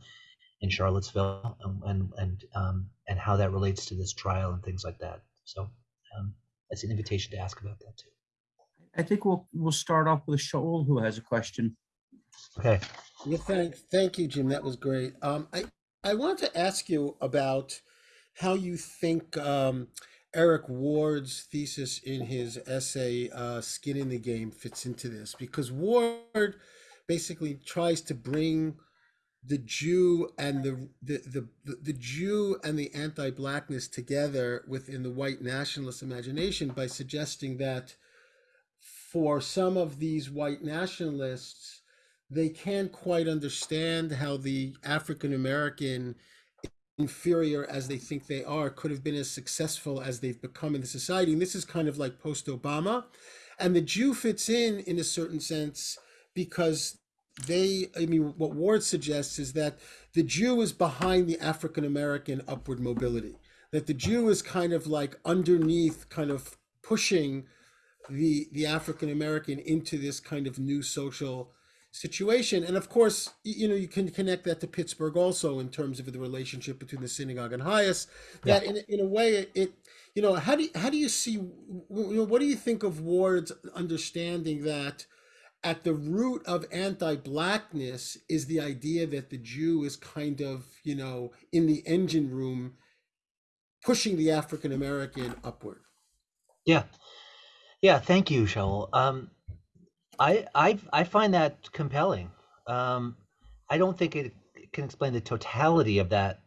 in Charlottesville and and and, um, and how that relates to this trial and things like that. So um, that's an invitation to ask about that too. I think we'll we'll start off with Shaul, who has a question. Okay. Yeah, thank thank you, Jim. That was great. Um, I I want to ask you about how you think um, Eric Ward's thesis in his essay uh, "Skin in the Game" fits into this, because Ward basically tries to bring the Jew and the the, the the Jew and the anti-blackness together within the white nationalist imagination by suggesting that for some of these white nationalists, they can't quite understand how the African American inferior as they think they are could have been as successful as they've become in the society. And this is kind of like post obama and the jew fits in in a certain sense because they i mean what ward suggests is that the jew is behind the african american upward mobility that the jew is kind of like underneath kind of pushing the the african american into this kind of new social situation and of course you know you can connect that to pittsburgh also in terms of the relationship between the synagogue and Hias that yeah. in, in a way it, it you know how do you, how do you see you know what do you think of ward's understanding that at the root of anti-blackness is the idea that the Jew is kind of, you know, in the engine room pushing the African American upward. Yeah. Yeah, thank you, Shaul. Um, I, I I find that compelling. Um, I don't think it can explain the totality of that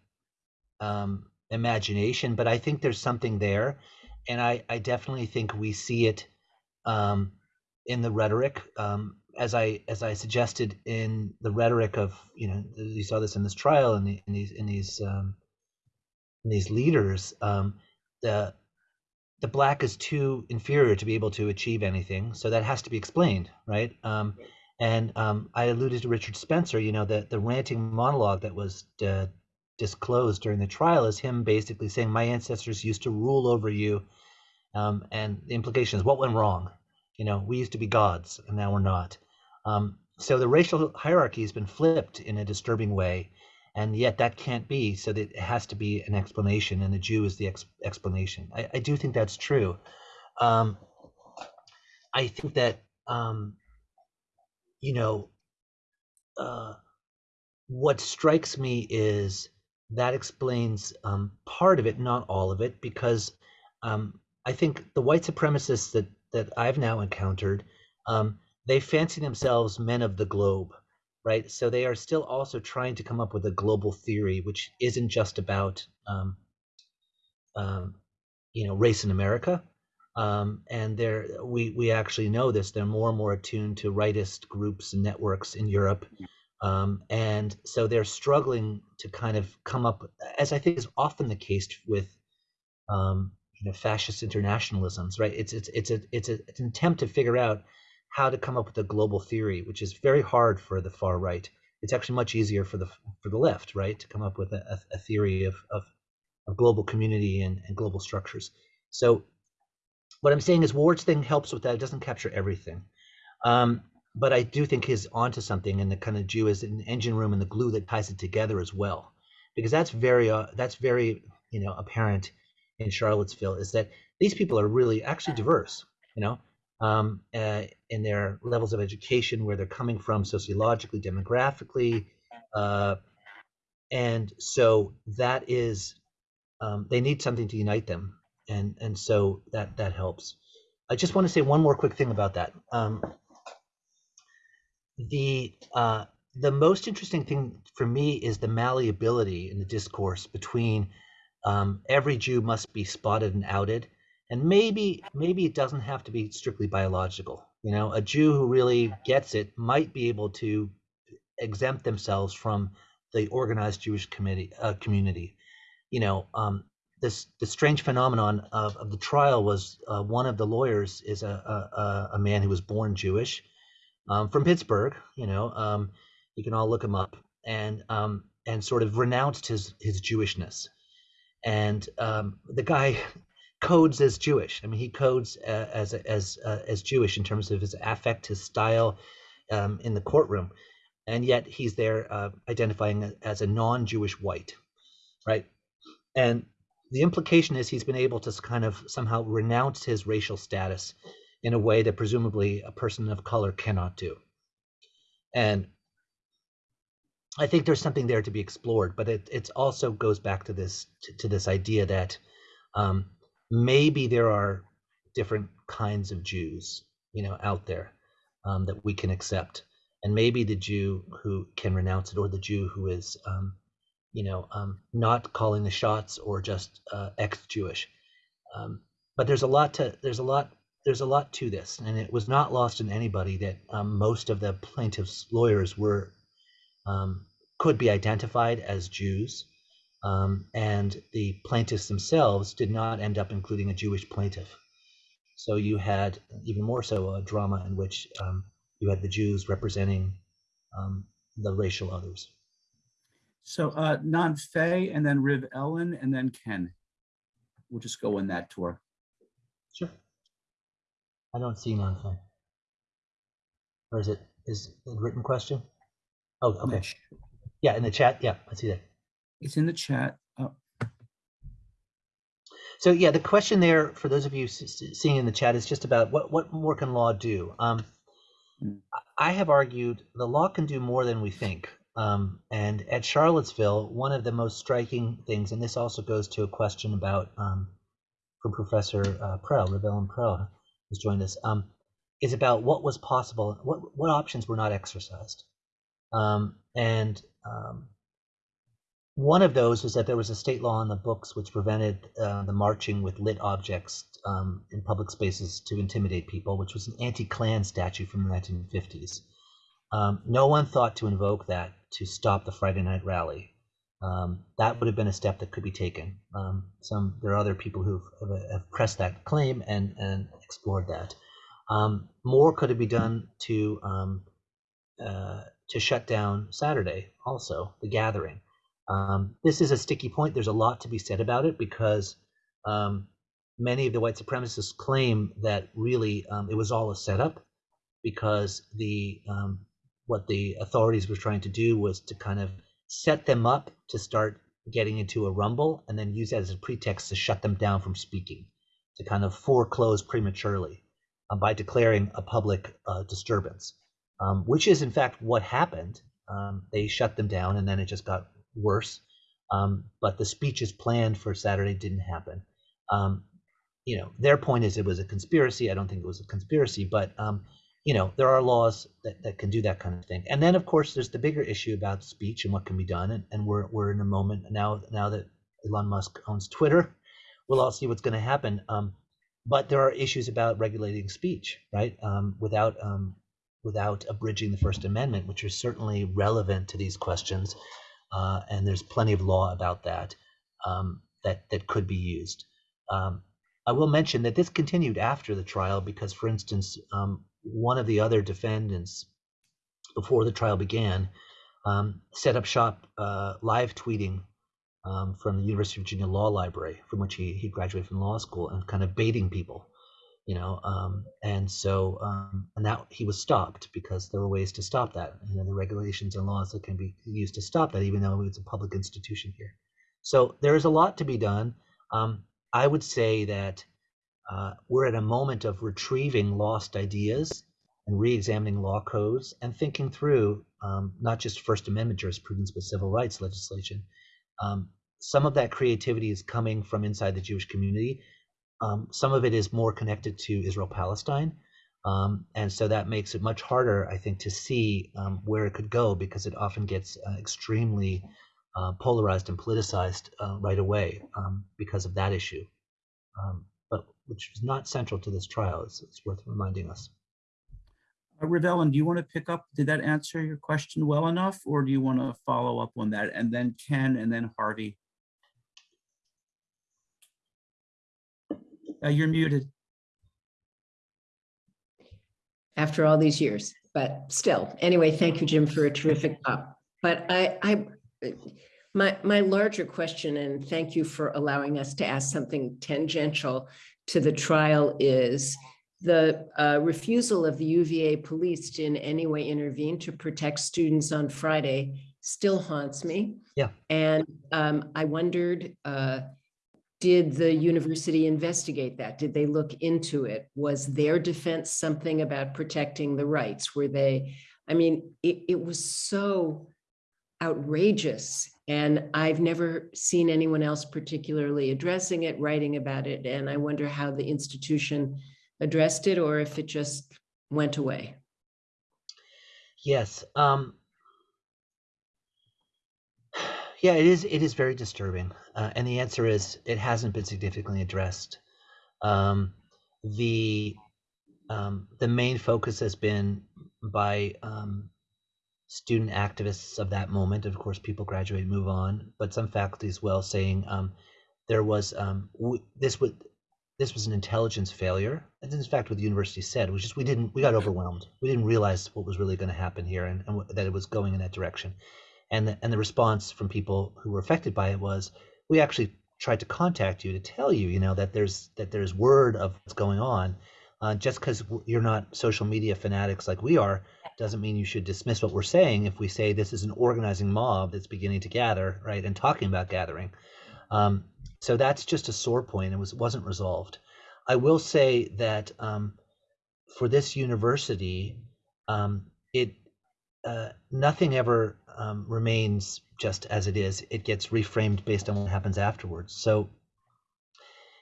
um, imagination, but I think there's something there, and I, I definitely think we see it um, in the rhetoric, um, as I as I suggested in the rhetoric of you know you saw this in this trial and in, in, these in these um, in these leaders, um, the the black is too inferior to be able to achieve anything, so that has to be explained, right? Um, and um, I alluded to Richard Spencer. You know, the the ranting monologue that was uh, disclosed during the trial is him basically saying, "My ancestors used to rule over you," um, and the implication is, "What went wrong?" You know, we used to be gods and now we're not. Um, so the racial hierarchy has been flipped in a disturbing way. and yet that can't be. So that it has to be an explanation, and the Jew is the ex- explanation. I, I do think that's true. Um, I think that um, you know uh, what strikes me is that explains um, part of it, not all of it, because um, I think the white supremacists that that I've now encountered, um, they fancy themselves men of the globe, right? So they are still also trying to come up with a global theory, which isn't just about um, um, you know race in America. Um, and they're we we actually know this. They're more and more attuned to rightist groups and networks in Europe um, and so they're struggling to kind of come up, as I think is often the case with, um, you know, fascist internationalisms, right? It's it's it's a it's, a, it's an attempt to figure out how to come up with a global theory, which is very hard for the far right. It's actually much easier for the for the left, right, to come up with a, a theory of, of of global community and, and global structures. So what I'm saying is Ward's thing helps with that. It doesn't capture everything. Um, but I do think he's onto something, and the kind of Jew is an engine room and the glue that ties it together as well, because that's very uh, that's very you know apparent in Charlottesville is that these people are really actually diverse, you know, um, uh, in their levels of education, where they're coming from sociologically, demographically, uh, and so that is um, they need something to unite them, and and so that that helps. I just want to say one more quick thing about that. Um, the uh, the most interesting thing for me is the malleability in the discourse between um, every Jew must be spotted and outed, and maybe maybe it doesn't have to be strictly biological. You know, a Jew who really gets it might be able to exempt themselves from the organized Jewish committee uh, community. You know, um, this the strange phenomenon of, of the trial was uh, one of the lawyers is a, a, a man who was born Jewish um, from Pittsburgh. You know, um, you can all look him up, and um, and sort of renounced his his Jewishness. And um, the guy codes as Jewish. I mean, he codes uh, as as uh, as Jewish in terms of his affect, his style um, in the courtroom, and yet he's there uh, identifying as a non-Jewish white, right? And the implication is he's been able to kind of somehow renounce his racial status in a way that presumably a person of color cannot do. And I think there's something there to be explored, but it it also goes back to this to, to this idea that um, maybe there are different kinds of Jews, you know, out there um, that we can accept, and maybe the Jew who can renounce it, or the Jew who is, um, you know, um, not calling the shots, or just uh, ex-Jewish. Um, but there's a lot to there's a lot there's a lot to this, and it was not lost on anybody that um, most of the plaintiffs' lawyers were um, could be identified as Jews, um, and the plaintiffs themselves did not end up including a Jewish plaintiff. So you had even more so a drama in which um, you had the Jews representing um, the racial others. So uh, Non Fay and then Riv Ellen and then Ken. We'll just go in that tour. Sure. I don't see none. Or is it is it a written question? Oh, okay. Yeah, in the chat. Yeah, I see that. It's in the chat. Oh, So yeah, the question there for those of you seeing in the chat is just about what what more can law do? Um, Mm. I have argued the law can do more than we think. Um, and at Charlottesville, one of the most striking things, and this also goes to a question about um, from Professor uh, Prell, Riv-Ellen Prell, who's joined us, um, is about what was possible, what what options were not exercised. Um, and um, one of those was that there was a state law on the books which prevented uh, the marching with lit objects um, in public spaces to intimidate people, which was an anti-Klan statute from the 1950s. Um, no one thought to invoke that to stop the Friday night rally. Um, that would have been a step that could be taken. Um, some there are other people who have, pressed that claim and and explored that. Um, more could have been done to um, uh, to shut down Saturday, also the gathering. Um, this is a sticky point. There's a lot to be said about it because um, many of the white supremacists claim that really um, it was all a setup because the um, what the authorities were trying to do was to kind of set them up to start getting into a rumble and then use that as a pretext to shut them down from speaking, to kind of foreclose prematurely uh, by declaring a public uh, disturbance, um, which is in fact what happened. Um, they shut them down and then it just got worse. Um, but the speeches planned for Saturday didn't happen. Um, you know, their point is it was a conspiracy. I don't think it was a conspiracy, but um, you know, there are laws that, that can do that kind of thing. And then, of course, there's the bigger issue about speech and what can be done. And, and we're, we're in a moment now, now that Elon Musk owns Twitter, we'll all see what's going to happen. Um, but there are issues about regulating speech, right? Um, without, um, without abridging the First Amendment, which is certainly relevant to these questions. Uh, and there's plenty of law about that um, that, that could be used. Um, I will mention that this continued after the trial because, for instance, um, one of the other defendants, before the trial began, um, set up shop uh, live tweeting um, from the University of Virginia Law Library, from which he, he graduated from law school, and kind of baiting people, you know. Um, and so, um, and that he was stopped because there were ways to stop that. You know, the regulations and laws that can be used to stop that, even though it's a public institution here. So there is a lot to be done. Um, I would say that uh, we're at a moment of retrieving lost ideas and re-examining law codes and thinking through um, not just First Amendment jurisprudence but civil rights legislation. Um, some of that creativity is coming from inside the Jewish community. Um, some of it is more connected to Israel-Palestine, um, and so that makes it much harder, I think, to see um, where it could go because it often gets uh, extremely uh, polarized and politicized uh, right away um, because of that issue. Um, but which is not central to this trial. It's, it's worth reminding us. Uh, Riv-Ellen, do you want to pick up? Did that answer your question well enough, or do you want to follow up on that? And then Ken, and then Harvey. Uh, you're muted. After all these years, but still, anyway, thank you, Jim, for a terrific talk. But I, I, my, my larger question, and thank you for allowing us to ask something tangential to the trial is the uh, refusal of the UVA police to in any way intervene to protect students on Friday still haunts me. Yeah. And um, I wondered, uh, did the university investigate that? Did they look into it? Was their defense something about protecting the rights? Were they, I mean, it, it was so outrageous. And I've never seen anyone else particularly addressing it, writing about it. And I wonder how the institution addressed it or if it just went away. Yes. Um, yeah, it is. It is very disturbing, uh, and the answer is it hasn't been significantly addressed. Um, the um, the main focus has been by um, student activists of that moment. Of course, people graduate, move on, but some faculty as well saying um, there was um, this would this was an intelligence failure. And in fact, what the university said was just we didn't we got overwhelmed. We didn't realize what was really going to happen here and, and that it was going in that direction. And the, and the response from people who were affected by it was we actually tried to contact you to tell you, you know, that there's that there's word of what's going on. Uh, just because you're not social media fanatics like we are, doesn't mean you should dismiss what we're saying if we say this is an organizing mob that's beginning to gather, right, and talking about gathering. Um, so that's just a sore point. It was wasn't resolved. I will say that um, for this university, um, it uh, nothing ever um, remains just as it is. It gets reframed based on what happens afterwards. So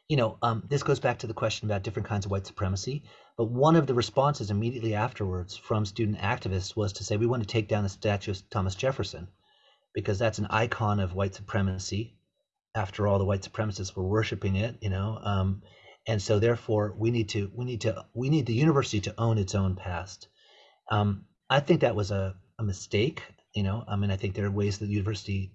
you know, um, this goes back to the question about different kinds of white supremacy. But one of the responses immediately afterwards from student activists was to say, we want to take down the statue of Thomas Jefferson because that's an icon of white supremacy. After all, the white supremacists were worshiping it, you know, um, and so therefore we need to we need to we need the university to own its own past. Um, I think that was a, a mistake. You know, I mean, I think there are ways that the university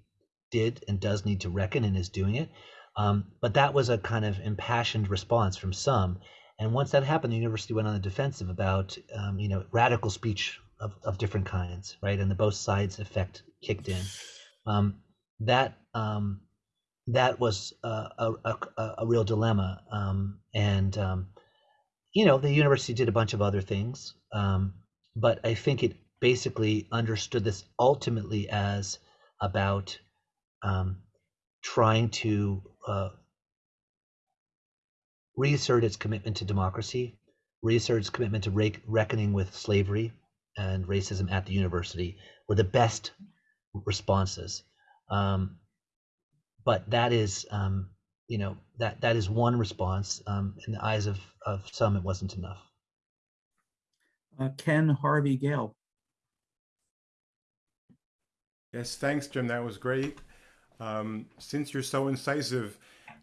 did and does need to reckon and is doing it. Um, but that was a kind of impassioned response from some. And once that happened, the university went on the defensive about, um, you know, radical speech of, of different kinds, right? And the both sides effect kicked in. Um, that um, that was a, a, a, real dilemma. Um, and, um, you know, the university did a bunch of other things. But I think it basically understood this ultimately as about um, trying to uh, reassert its commitment to democracy, reassert its commitment to re- reckoning with slavery and racism at the university were the best responses. Um, but that is, um, you know, that that is one response. Um, in the eyes of of some, it wasn't enough. Uh, Ken Harvey Gale. Yes, thanks, Jim. That was great. Um, since you're so incisive,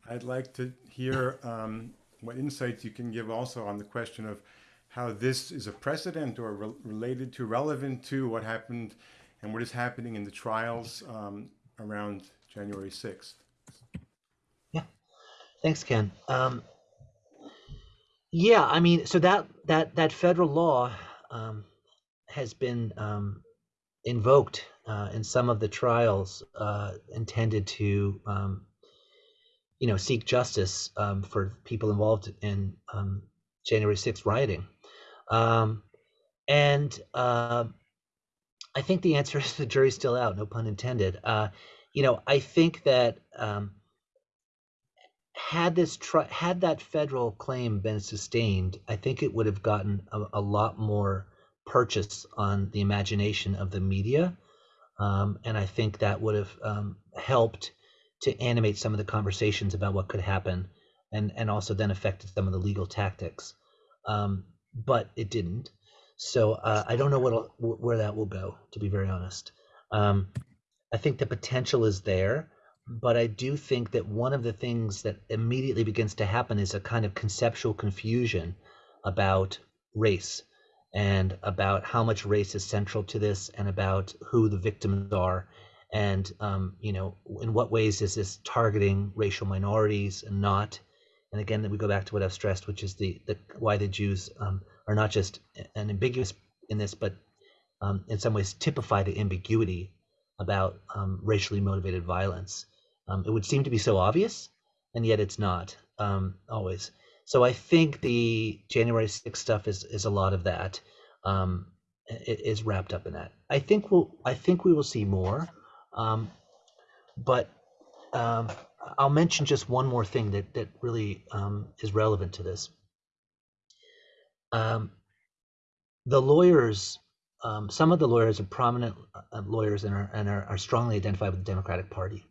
I'd like to hear um, what insights you can give also on the question of how this is a precedent or re- related to, relevant to what happened and what is happening in the trials um, around January 6th. Yeah, Thanks, Ken. Um, yeah, I mean, so that that that federal law um, has been um, invoked uh, in some of the trials uh, intended to, um, you know, seek justice um, for people involved in um, January 6th rioting. Um, and uh, I think the answer is the jury's still out, no pun intended. Uh, you know, I think that um, had this had that federal claim been sustained, I think it would have gotten a, a lot more purchase on the imagination of the media, um, and I think that would have um, helped to animate some of the conversations about what could happen, and and also then affected some of the legal tactics. Um, but it didn't, so uh, I don't know what where that will go. To be very honest, um, I think the potential is there but I do think that one of the things that immediately begins to happen is a kind of conceptual confusion about race and about how much race is central to this and about who the victims are and um, you know in what ways is this targeting racial minorities and not? And again that we go back to what i've stressed which is the, the why the jews um, are not just an ambiguous in this but um, in some ways typify the ambiguity about um, racially motivated violence um, it would seem to be so obvious, and yet it's not um, always. So I think the January 6th stuff is is a lot of that. Um, is wrapped up in that. I think we'll I think we will see more, um, but um, I'll mention just one more thing that that really um, is relevant to this. Um, the lawyers, um, some of the lawyers are prominent uh, lawyers and are and are, are strongly identified with the Democratic Party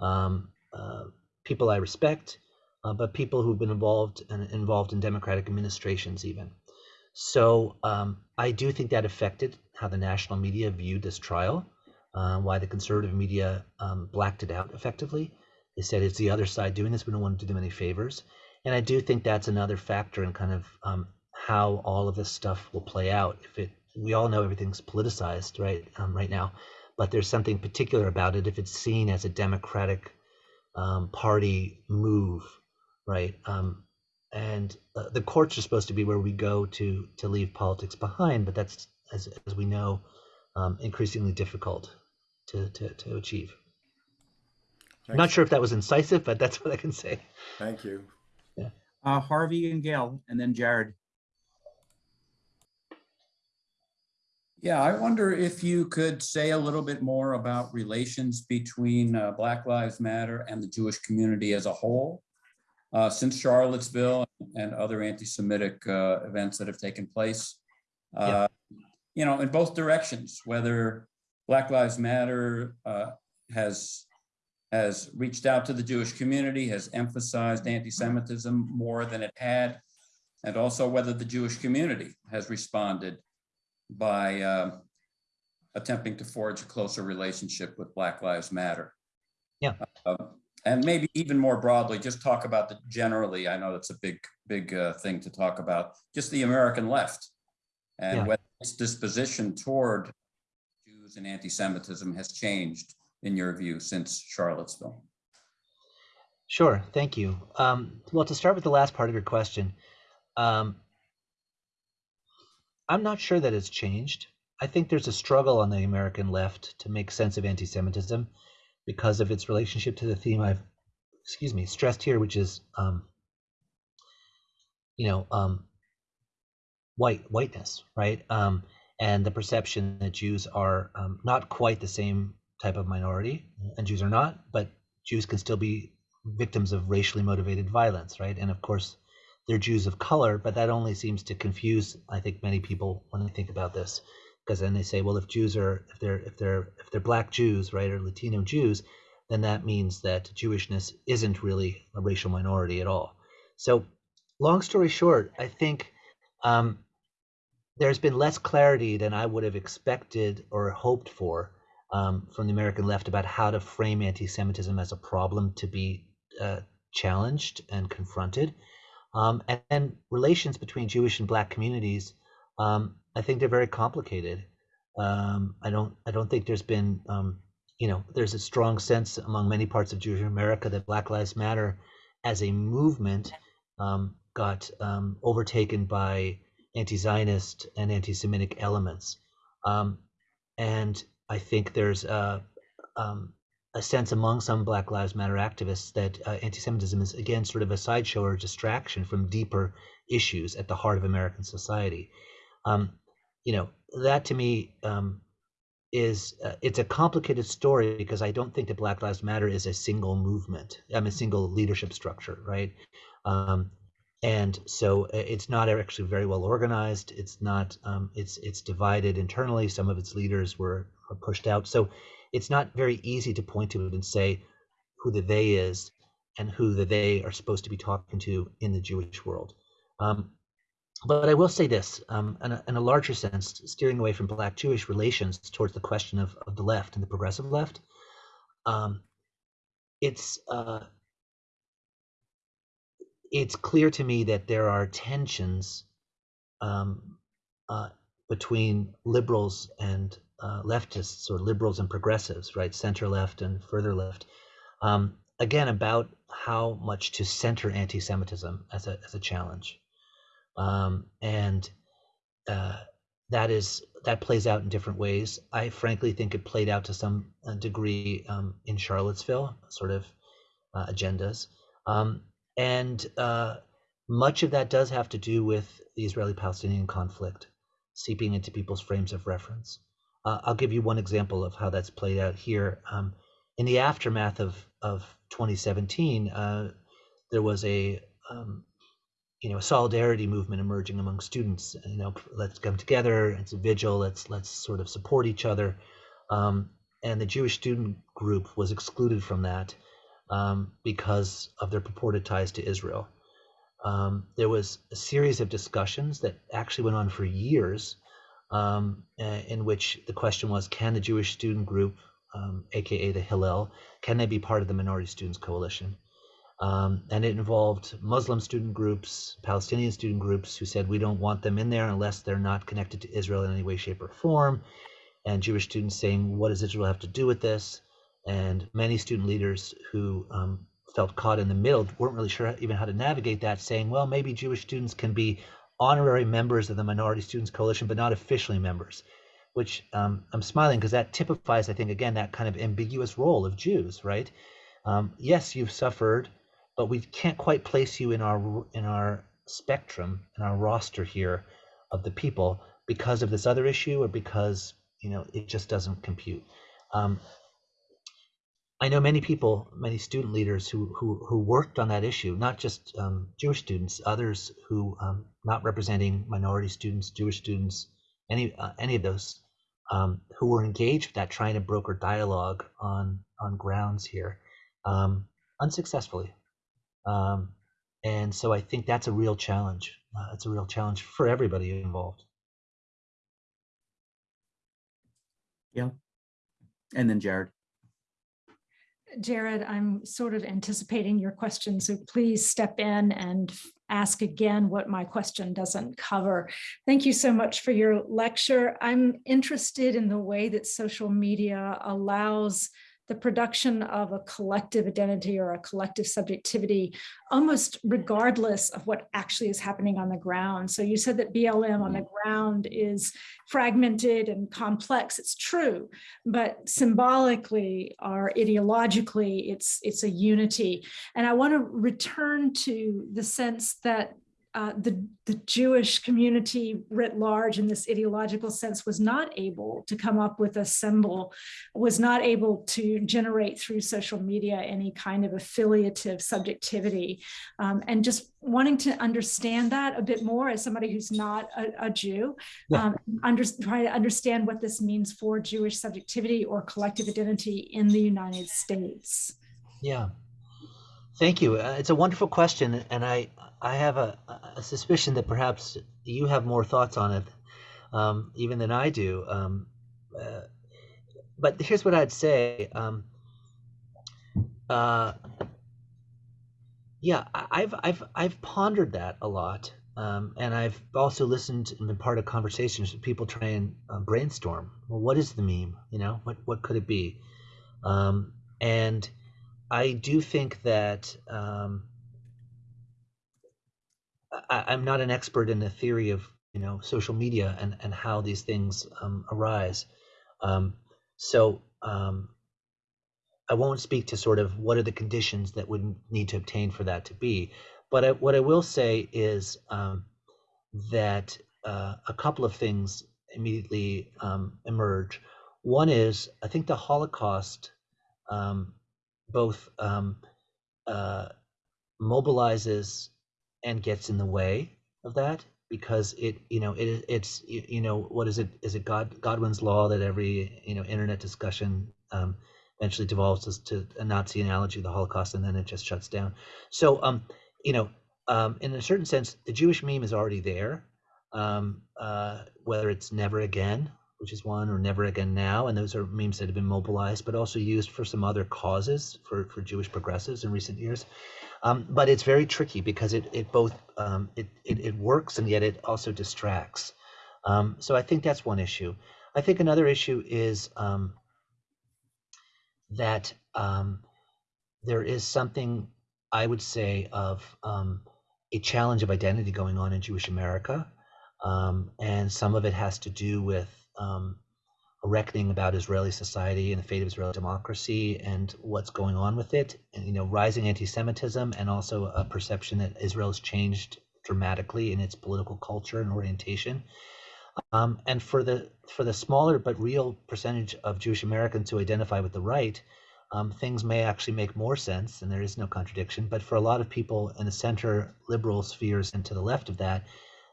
um, uh, people I respect, uh, but people who've been involved and involved in democratic administrations even. So um, I do think that affected how the national media viewed this trial, uh, why the conservative media um, blacked it out effectively. They said it's the other side doing this. We don't want to do them any favors. And I do think that's another factor in kind of um, how all of this stuff will play out. If it, we all know everything's politicized, right, um, right now but there's something particular about it if it's seen as a Democratic um, Party move, right? Um, and uh, the courts are supposed to be where we go to to leave politics behind, but that's as as we know, um, increasingly difficult to to, to achieve. I'm not sure if that was incisive, but that's what I can say. Thank you. Yeah. Uh, Harvey and Gail, and then Jared. Yeah, I wonder if you could say a little bit more about relations between uh, Black Lives Matter and the Jewish community as a whole. Uh, since Charlottesville and other anti-Semitic uh, events that have taken place, uh, you know, in both directions, whether Black Lives Matter uh, has has reached out to the Jewish community, has emphasized anti-Semitism more than it had, and also whether the Jewish community has responded by uh, attempting to forge a closer relationship with Black Lives Matter. Yeah. Uh, and maybe even more broadly, just talk about the generally, I know that's a big, big uh, thing to talk about, just the American left and yeah. whether its disposition toward Jews and anti-Semitism has changed in your view since Charlottesville. Sure, thank you. Um, well, to start with the last part of your question, um, I'm not sure that it's changed. I think there's a struggle on the American left to make sense of anti-Semitism because of its relationship to the theme I've, excuse me, stressed here, which is, um, you know, um, white whiteness, right? Um, and the perception that Jews are um, not quite the same type of minority, and Jews are not, but Jews can still be victims of racially motivated violence, right? And of course, they're Jews of color, but that only seems to confuse, I think, many people when they think about this, because then they say, well, if Jews are, if they're, if they're, if they're Black Jews, right, or Latino Jews, then that means that Jewishness isn't really a racial minority at all. So, long story short, I think um, there's been less clarity than I would have expected or hoped for um, from the American left about how to frame anti-Semitism as a problem to be uh, challenged and confronted. Um, and, and, relations between Jewish and Black communities, um, I think they're very complicated. Um, I don't, I don't think there's been, um, you know, there's a strong sense among many parts of Jewish America that Black Lives Matter, as a movement, um, got um, overtaken by anti-Zionist and anti-Semitic elements, and I think there's a, a sense among some Black Lives Matter activists that uh, anti-Semitism is again sort of a sideshow or distraction from deeper issues at the heart of American society. Um, you know, that to me um, is uh, it's a complicated story because I don't think that Black Lives Matter is a single movement. I mean, a single leadership structure, right? Um, and so uh, it's not actually very well organized. It's not. Um, it's it's divided internally. Some of its leaders were pushed out. So it's not very easy to point to it and say who the they is and who the they are supposed to be talking to in the Jewish world. Um, but I will say this, um, in, a, in, a, larger sense, steering away from Black Jewish relations towards the question of, of the left and the progressive left, um, it's uh, it's clear to me that there are tensions um, uh, between liberals and uh, leftists or liberals and progressives, right, center left and further left, um, again about how much to center anti-Semitism as a as a challenge, um, and uh, that is that plays out in different ways. I frankly think it played out to some uh, degree um, in Charlottesville, sort of uh, agendas, um, and uh, much of that does have to do with the Israeli-Palestinian conflict seeping into people's frames of reference. Uh, I'll give you one example of how that's played out here. Um, in the aftermath of of 2017, uh, there was a um, you know a solidarity movement emerging among students. You know, let's come together. It's a vigil. Let's let's sort of support each other. Um, and the Jewish student group was excluded from that um, because of their purported ties to Israel. Um, there was a series of discussions that actually went on for years um, in which the question was, can the Jewish student group, um, aka the Hillel, can they be part of the Minority Students Coalition? Um, and it involved Muslim student groups, Palestinian student groups who said we don't want them in there unless they're not connected to Israel in any way, shape, or form. And Jewish students saying, what does Israel have to do with this? And many student leaders who um, felt caught in the middle weren't really sure even how to navigate that, saying, well, maybe Jewish students can be honorary members of the Minority Students Coalition, but not officially members, which um, I'm smiling because that typifies, I think, again, that kind of ambiguous role of Jews, right? Um, yes, you've suffered, but we can't quite place you in our in our spectrum, in our roster here of the people because of this other issue or because you know it just doesn't compute. Um, I know many people, many student leaders who who, who worked on that issue, not just um, Jewish students, others who um, not representing minority students, Jewish students, any uh, any of those um, who were engaged with that, trying to broker dialogue on on grounds here, um, unsuccessfully. Um, and so I think that's a real challenge. Uh, it's a real challenge for everybody involved. Yeah. And then Jared. Jared, I'm sort of anticipating your question, so please step in and ask again what my question doesn't cover. Thank you so much for your lecture. I'm interested in the way that social media allows the production of a collective identity or a collective subjectivity, almost regardless of what actually is happening on the ground. So you said that BLM on the mm-hmm. ground is fragmented and complex. It's true, but symbolically or ideologically, it's, it's a unity. And I want to return to the sense that uh, the, the Jewish community writ large in this ideological sense was not able to come up with a symbol, was not able to generate through social media any kind of affiliative subjectivity. Um, and just wanting to understand that a bit more as somebody who's not a, a Jew, Yeah. um, under, try to understand what this means for Jewish subjectivity or collective identity in the United States. Yeah. Thank you. Uh, it's a wonderful question, and I I have a, a suspicion that perhaps you have more thoughts on it, um, even than I do. Um, uh, but here's what I'd say. Um, uh, yeah, I've I've I've pondered that a lot, um, and I've also listened and been part of conversations with people try and uh, brainstorm. Well, what is the meme? You know, what what could it be? Um, and I do think that um, I, I'm not an expert in the theory of you know social media and and how these things um, arise. Um, so um, I won't speak to sort of what are the conditions that would need to obtain for that to be. But I, what I will say is um, that uh, a couple of things immediately um, emerge. One is I think the Holocaust um, both uh, mobilizes and gets in the way of that because it you know it it's you, you know what is it is it God Godwin's law that every you know internet discussion um, eventually devolves to, to a Nazi analogy of the Holocaust and then it just shuts down. So um you know um, in a certain sense the Jewish meme is already there um, uh, whether it's never again which is one or never again now and those are memes that have been mobilized but also used for some other causes for for Jewish progressives in recent years. Um, but it's very tricky because it it both um, it, it it works and yet it also distracts. Um, so I think that's one issue. I think another issue is um, that um, there is something I would say of um, a challenge of identity going on in Jewish America, and some of it has to do with um, a reckoning about Israeli society and the fate of Israeli democracy and what's going on with it, and you know, rising anti-Semitism, and also a perception that Israel has changed dramatically in its political culture and orientation. Um, and for the for the smaller but real percentage of Jewish Americans who identify with the right, um, things may actually make more sense, and there is no contradiction. But for a lot of people in the center liberal spheres and to the left of that,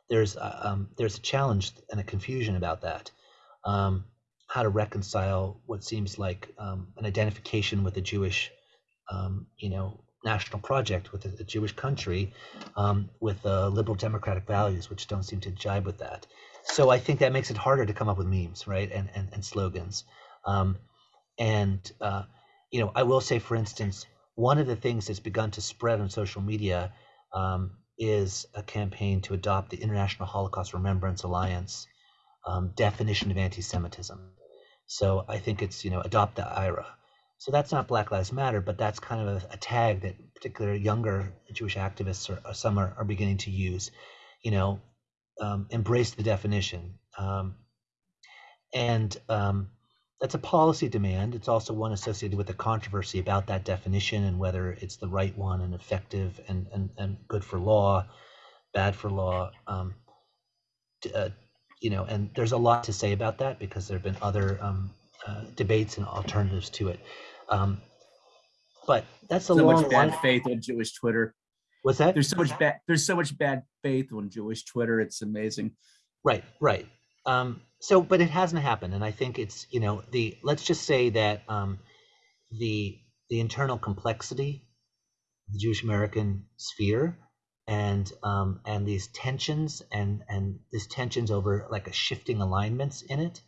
there's uh, um, there's a challenge and a confusion about that. Um, how to reconcile what seems like um, an identification with a Jewish, um, you know, national project with a, a Jewish country, um, with uh, liberal democratic values, which don't seem to jibe with that. So I think that makes it harder to come up with memes, right, and and, and slogans. Um, and uh, you know, I will say, for instance, one of the things that's begun to spread on social media um, is a campaign to adopt the International Holocaust Remembrance Alliance um, definition of anti-Semitism. So I think it's you know adopt the IHRA. So that's not Black Lives Matter, but that's kind of a, a tag that particular younger Jewish activists or, some are, are beginning to use. You know, um, embrace the definition, um, and um, that's a policy demand. It's also one associated with the controversy about that definition and whether it's the right one and effective and and, and good for law, bad for law. Um, uh, you know, and there's a lot to say about that because there have been other um, uh, debates and alternatives to it. Um, but that's a So long much bad one. faith on Jewish Twitter. What's that? There's so much bad. There's so much bad faith on Jewish Twitter. It's amazing. Right, right. Um, so, but it hasn't happened, and I think it's you know the let's just say that um, the the internal complexity, the Jewish American sphere, and um, and these tensions and and these tensions over like a shifting alignments in it,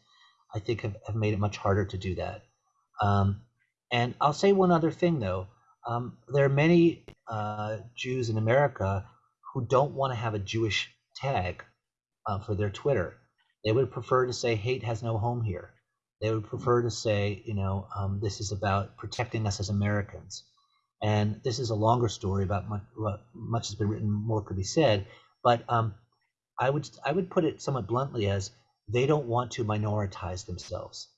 I think have, have made it much harder to do that. Um, and I'll say one other thing though. Um, there are many uh, Jews in America who don't want to have a Jewish tag uh, for their Twitter. They would prefer to say hate has no home here. They would prefer to say, you know, um, this is about protecting us as Americans. And this is a longer story about much, much has been written, more could be said. But um, I would I would put it somewhat bluntly as they don't want to minoritize themselves.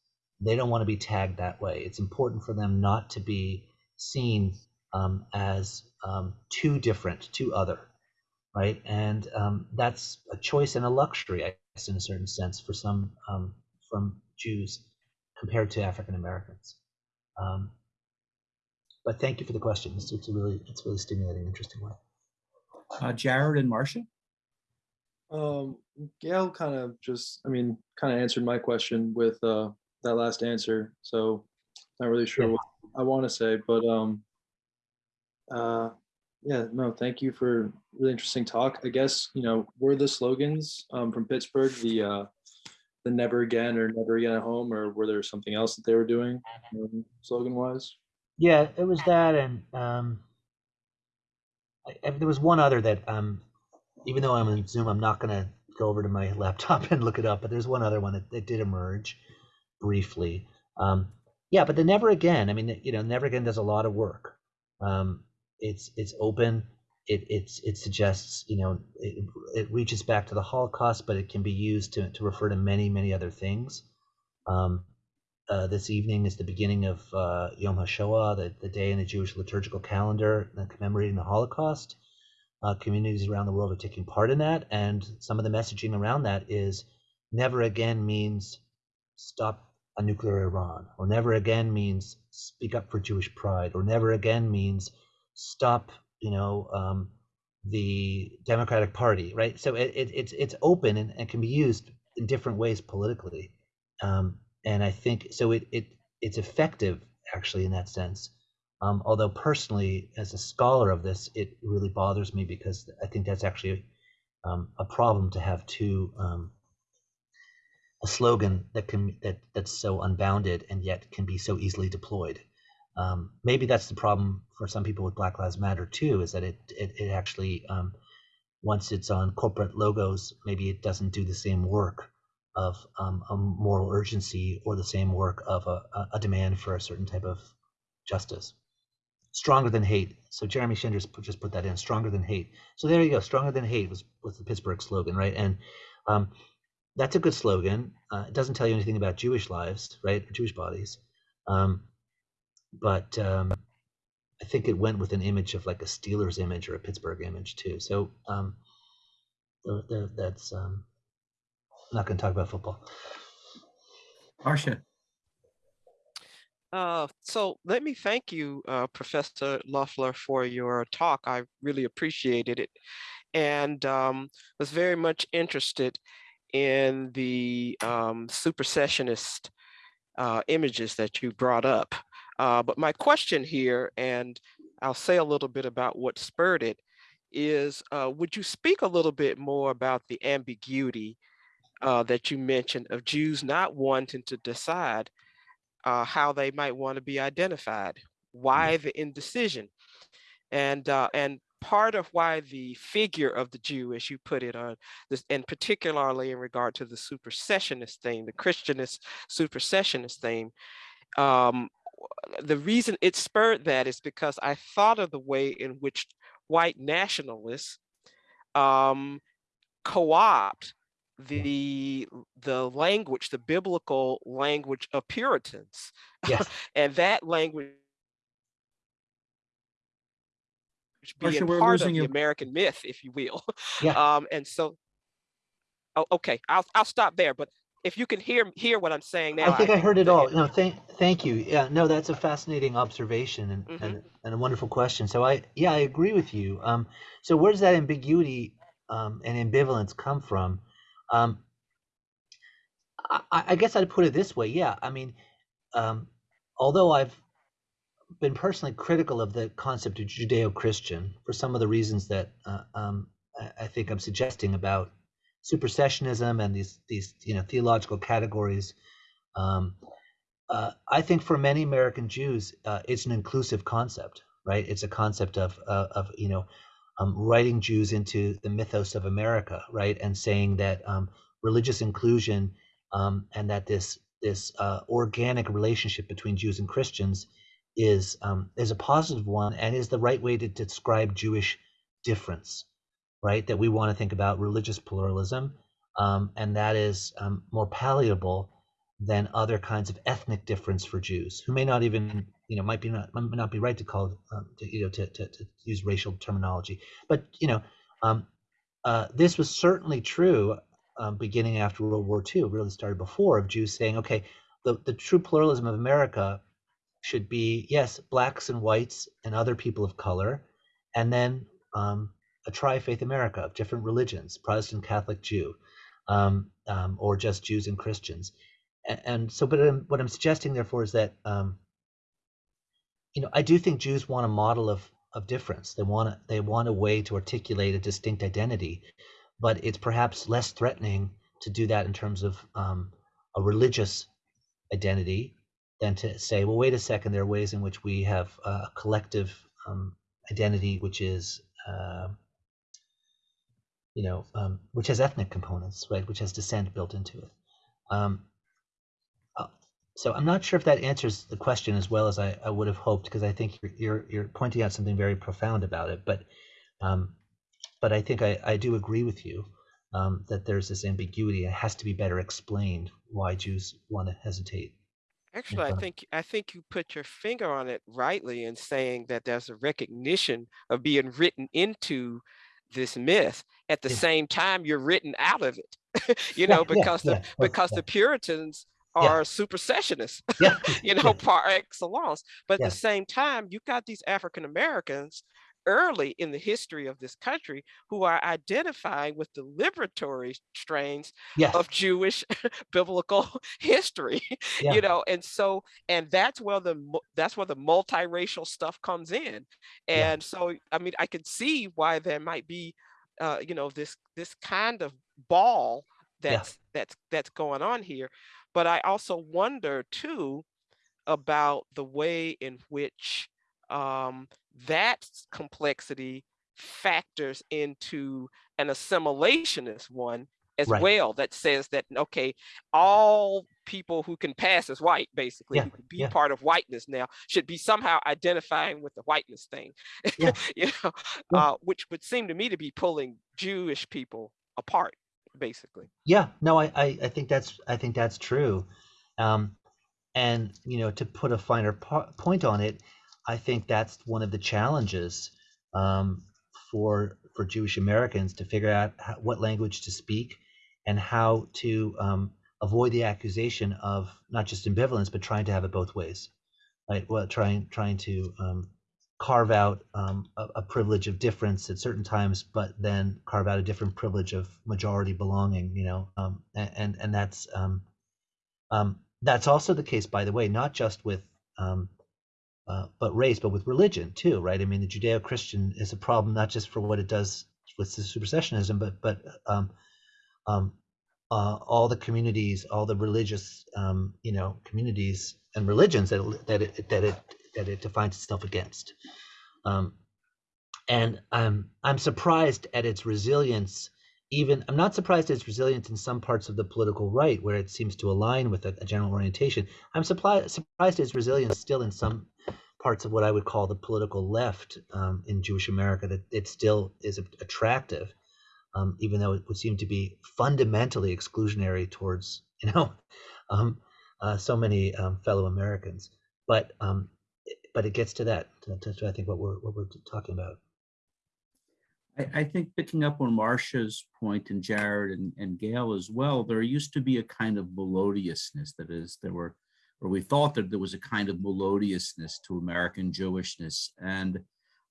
They don't want to be tagged that way. It's important for them not to be seen um, as um, too different, too other. right? And um, that's a choice and a luxury, I guess, in a certain sense, for some um, from Jews compared to African Americans. But thank you for the question. It's, it's a really, it's a really stimulating, interesting one. Uh, Jared and Marcia? Um, Gail kind of just, I mean, kind of answered my question with uh, that last answer. So not really sure Yeah. what I want to say, but um, uh, yeah, no, thank you for really interesting talk. I guess you know were the slogans um, from Pittsburgh the uh, the never again or never again at home, or were there something else that they were doing um, slogan wise? Yeah, it was that, and um, I, I- there was one other that um, even though I'm in Zoom, I'm not going to go over to my laptop and look it up. But there's one other one that, that did emerge briefly. Um, yeah, but the never again. I mean, you know, never again does a lot of work. Um, it's it's open. It it's it suggests you know it, it reaches back to the Holocaust, but it can be used to to refer to many many other things. Um, uh, this evening is the beginning of uh, Yom HaShoah, the, the day in the Jewish liturgical calendar commemorating the Holocaust. Uh, communities around the world are taking part in that, and some of the messaging around that is never again means stop a nuclear Iran, or never again means speak up for Jewish pride, or never again means stop, you know, um, the Democratic Party, right? So it, it, it's it's open and, and can be used in different ways politically, um, and I think so. It it it's effective actually in that sense. Um, although personally, as a scholar of this, it really bothers me because I think that's actually um, a problem to have two um, a slogan that can that that's so unbounded and yet can be so easily deployed. Um, maybe that's the problem for some people with Black Lives Matter too, is that it it, it actually um, once it's on corporate logos, maybe it doesn't do the same work of um, a moral urgency or the same work of a, a- demand for a certain type of justice. Stronger than hate. So Jeremy Schindler just put, that in. Stronger than hate. So there you go. Stronger than hate was was the Pittsburgh slogan, right? And um, that's a good slogan. Uh, it doesn't tell you anything about Jewish lives, right? Jewish bodies. Um, but um, I think it went with an image of like a Steelers image or a Pittsburgh image too. So um, tho- tho- that's um, I'm not going to talk about football. Marcia? Uh, so let me thank you, uh, Professor Loeffler, for your talk. I really appreciated it and um, was very much interested in the um, supersessionist uh, images that you brought up. Uh, but my question here, and I'll say a little bit about what spurred it, is uh, would you speak a little bit more about the ambiguity uh, that you mentioned of Jews not wanting to decide uh, how they might want to be identified. Why the indecision? And uh, and part of why the figure of the Jew, as you put it, on this, and particularly in regard to the supersessionist theme, the Christianist supersessionist theme, um, the reason it spurred that is because I thought of the way in which white nationalists um, co-opt the the language, the biblical language of Puritans, Yes. and that language being part of the you. American myth, if you will. Yeah. Um, and so, oh, okay, I'll I'll stop there. But if you can hear hear what I'm saying now, I think I heard it all. No, thank thank you. Yeah, no, that's a fascinating observation and, Mhm. and, and a wonderful question. So I yeah, I agree with you. Um, so where does that ambiguity um, and ambivalence come from? Um, I, I guess I'd put it this way. Yeah, I mean, um, although I've been personally critical of the concept of Judeo-Christian for some of the reasons that uh, um, I, think I'm suggesting about supersessionism and these these you know theological categories. Um, uh, I think for many American Jews, uh, it's an inclusive concept, right? It's a concept of uh, of you know um, writing Jews into the mythos of America, right, and saying that um, religious inclusion um, and that this this uh, organic relationship between Jews and Christians is um, is a positive one and is the right way to describe Jewish difference, right? That we want to think about religious pluralism, um, and that is more palatable than other kinds of ethnic difference for Jews, who may not even, you know, might be not might not be right to call, um, to, you know, to, to, to use racial terminology, but you know, um, uh, this was certainly true um, beginning after World War II, really started before, of Jews saying, okay, the, the true pluralism of America should be, yes, blacks and whites and other people of color, and then um, a tri-faith America of different religions, Protestant, Catholic, Jew, um, um, or just Jews and Christians. And, and so, but um, what I'm suggesting, therefore, is that um, you know I do think Jews want a model of of difference. They want a, they want a way to articulate a distinct identity, but it's perhaps less threatening to do that in terms of um, a religious identity than to say, well, wait a second, there are ways in which we have a collective um, identity, which is uh, you know, um, which has ethnic components, right, which has descent built into it. Um, so I'm not sure if that answers the question as well as I, I would have hoped, because I think you're, you're, you're pointing out something very profound about it. But um, but I think I, I do agree with you um, that there's this ambiguity. It has to be better explained why Jews want to hesitate. Actually, I think I think you put your finger on it rightly in saying that there's a recognition of being written into this myth. At the Yeah. same time, you're written out of it. you Yeah, know, because the yeah, well, because the Puritans Yeah. are supersessionists, Yeah, you know, yeah. par excellence. But at the same time, you've got these African Americans early in the history of this country who are identifying with the liberatory strains Yes, of Jewish biblical history, Yeah. you know, and so and that's where the that's where the multiracial stuff comes in, Yeah. and so I mean I can see why there might be, uh, you know, this this kind of ball Yeah. that's that's that's going on here, but I also wonder too about the way in which um, that complexity factors into an assimilationist one as Right. well that says that okay all people who can pass as white basically Yeah, be yeah. part of whiteness now should be somehow identifying with the whiteness thing Yeah. you know uh, which would seem to me to be pulling jewish people apart basically Yeah, no, I, I, I think that's I think that's true, um, and you know to put a finer po- point on it, I think that's one of the challenges um, for for Jewish Americans to figure out how, what language to speak and how to um, avoid the accusation of not just ambivalence but trying to have it both ways, right? Well, trying trying to um, carve out um, a, a privilege of difference at certain times, but then carve out a different privilege of majority belonging. You know, um, a- and and that's um, um, that's also the case, by the way, not just with um, uh, but race, but with religion too, right? I mean, the Judeo-Christian is a problem not just for what it does with supersessionism, but but uh, all the communities, all the religious, um, you know, communities and religions that that it that it that it defines itself against. Um, and I'm I'm surprised at its resilience. Even I'm not surprised at its resilience in some parts of the political right, where it seems to align with a, a general orientation. I'm surprised surprised at its resilience still in some parts of what I would call the political left um, in Jewish America. That it still is attractive, um, even though it would seem to be fundamentally exclusionary towards you know um, uh, so many um, fellow Americans. But um, but it gets to that. To, I think what we're what we're talking about. I, I think picking up on Marcia's point and Jared and, and Gail as well, there used to be a kind of melodiousness that is, there were, or we thought that there was a kind of melodiousness to American Jewishness. And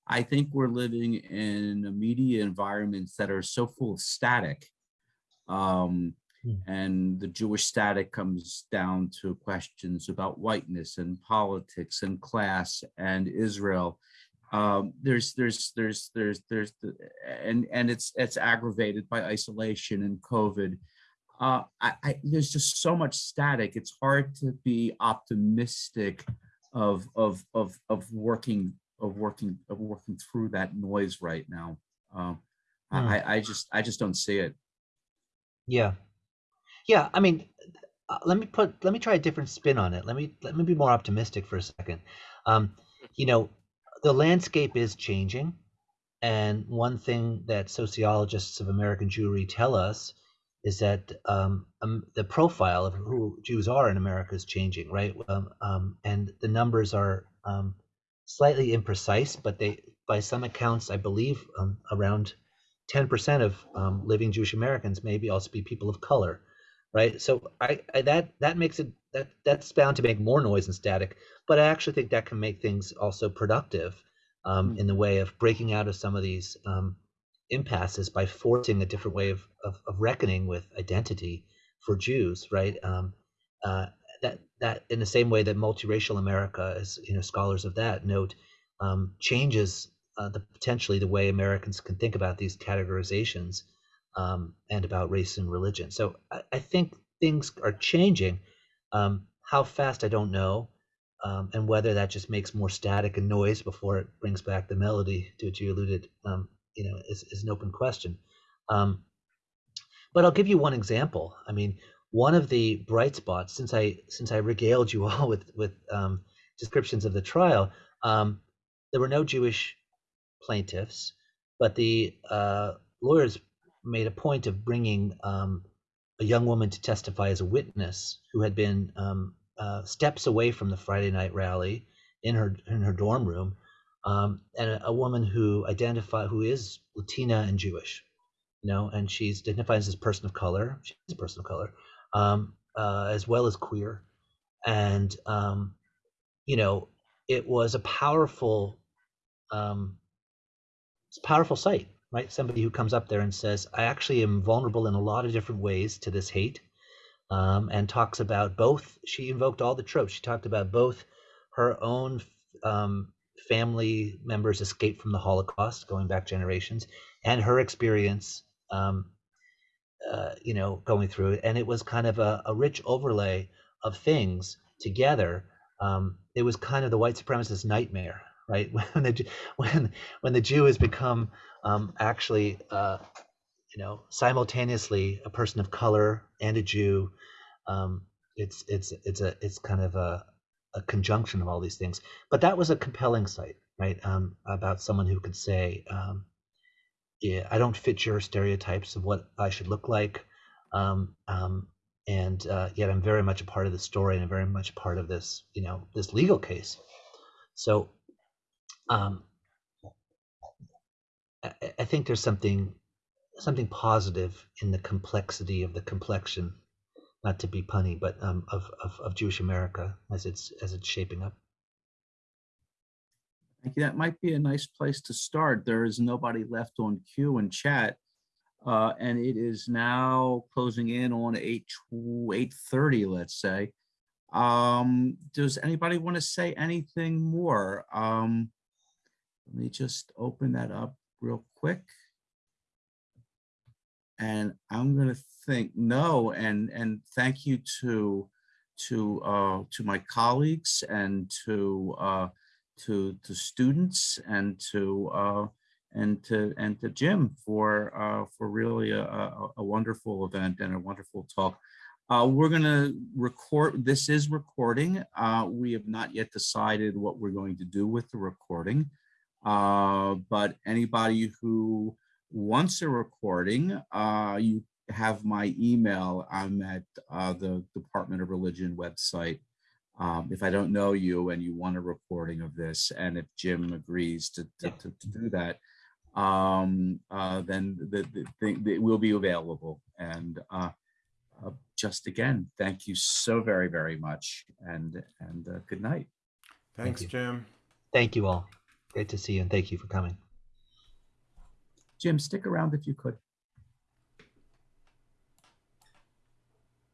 I think we're living in media environments that are so full of static. Um, Hmm. and the Jewish static comes down to questions about whiteness and politics and class and Israel um, there's there's there's there's there's the, and and it's it's aggravated by isolation and COVID. Uh, I, I there's just so much static. It's hard to be optimistic of of of of working of working of working through that noise right now. Um, Hmm. I, I just I just don't see it. Yeah, yeah. I mean, uh, let me put let me try a different spin on it. Let me let me be more optimistic for a second. Um, you know, the landscape is changing, and one thing that sociologists of American Jewry tell us is that um, um, the profile of who Jews are in America is changing, right? Um, um, and the numbers are um, slightly imprecise, but they, by some accounts, I believe, around 10% of living Jewish Americans maybe also be people of color, right? So I, I that that makes it that that's bound to make more noise and static, but I actually think that can make things also productive um, Mm. in the way of breaking out of some of these um, impasses by forcing a different way of, of, of reckoning with identity for Jews, right? Um, uh, that that in the same way that multiracial America, as you know, scholars of that note, um, changes uh, the potentially the way Americans can think about these categorizations um, and about race and religion. So I, I think things are changing. Um, how fast I don't know, um, and whether that just makes more static and noise before it brings back the melody to which you alluded, um, you know, is, is an open question. Um, but I'll give you one example. I mean, one of the bright spots since I since I regaled you all with with um, descriptions of the trial, there were no Jewish plaintiffs, but the uh, lawyers made a point of bringing um, a young woman to testify as a witness who had been um, uh, steps away from the Friday night rally in her in her dorm room, um, and a, a woman who identify who is Latina and Jewish, you know, and she's identified as a person of color. She's a person of color, um, uh, as well as queer, and um, you know, it was a powerful, um, it's a powerful sight, right? Somebody who comes up there and says, "I actually am vulnerable in a lot of different ways to this hate." um, and talks about both. She invoked all the tropes. She talked about both her own um, family members' escape from the Holocaust, going back generations, and her experience, um, uh, you know, going through it. And it was kind of a, a rich overlay of things together. Um, it was kind of the white supremacist nightmare, right? When the when when the Jew has become um, actually. Uh, you know, simultaneously a person of color and a Jew. Um, it's it's it's a it's kind of a, a conjunction of all these things. But that was a compelling sight, right? Um, about someone who could say, um, "Yeah, I don't fit your stereotypes of what I should look like," um, um, and uh, yet I'm very much a part of the story and I'm very much part of this, you know, this legal case. So, um, I, think there's something something positive in the complexity of the complexion, not to be punny, but um, of, of of Jewish America as it's as it's shaping up. Thank you. That might be a nice place to start. There is nobody left on queue and chat. Uh, and it is now closing in on eight, eight thirty, let's say. Um, does anybody want to say anything more? Um, let me just open that up real quick. And I'm gonna think no, and and thank you to to uh to my colleagues and to uh to to students and to uh and to and to Jim for uh for really a, a, a wonderful event and a wonderful talk. Uh, we're gonna record, this is recording. Uh, we have not yet decided what we're going to do with the recording. Uh, but anybody who wants a recording, uh, you have my email. I'm at uh, the Department of Religion website. Um, if I don't know you and you want a recording of this, and if Jim agrees to, to, to, to do that, um, uh, then the, the thing it will be available. And uh, uh, just again, thank you so very, very much, and and uh, good night. Thanks, you. Jim. Thank you all. Great to see you, and thank you for coming. Jim, stick around if you could.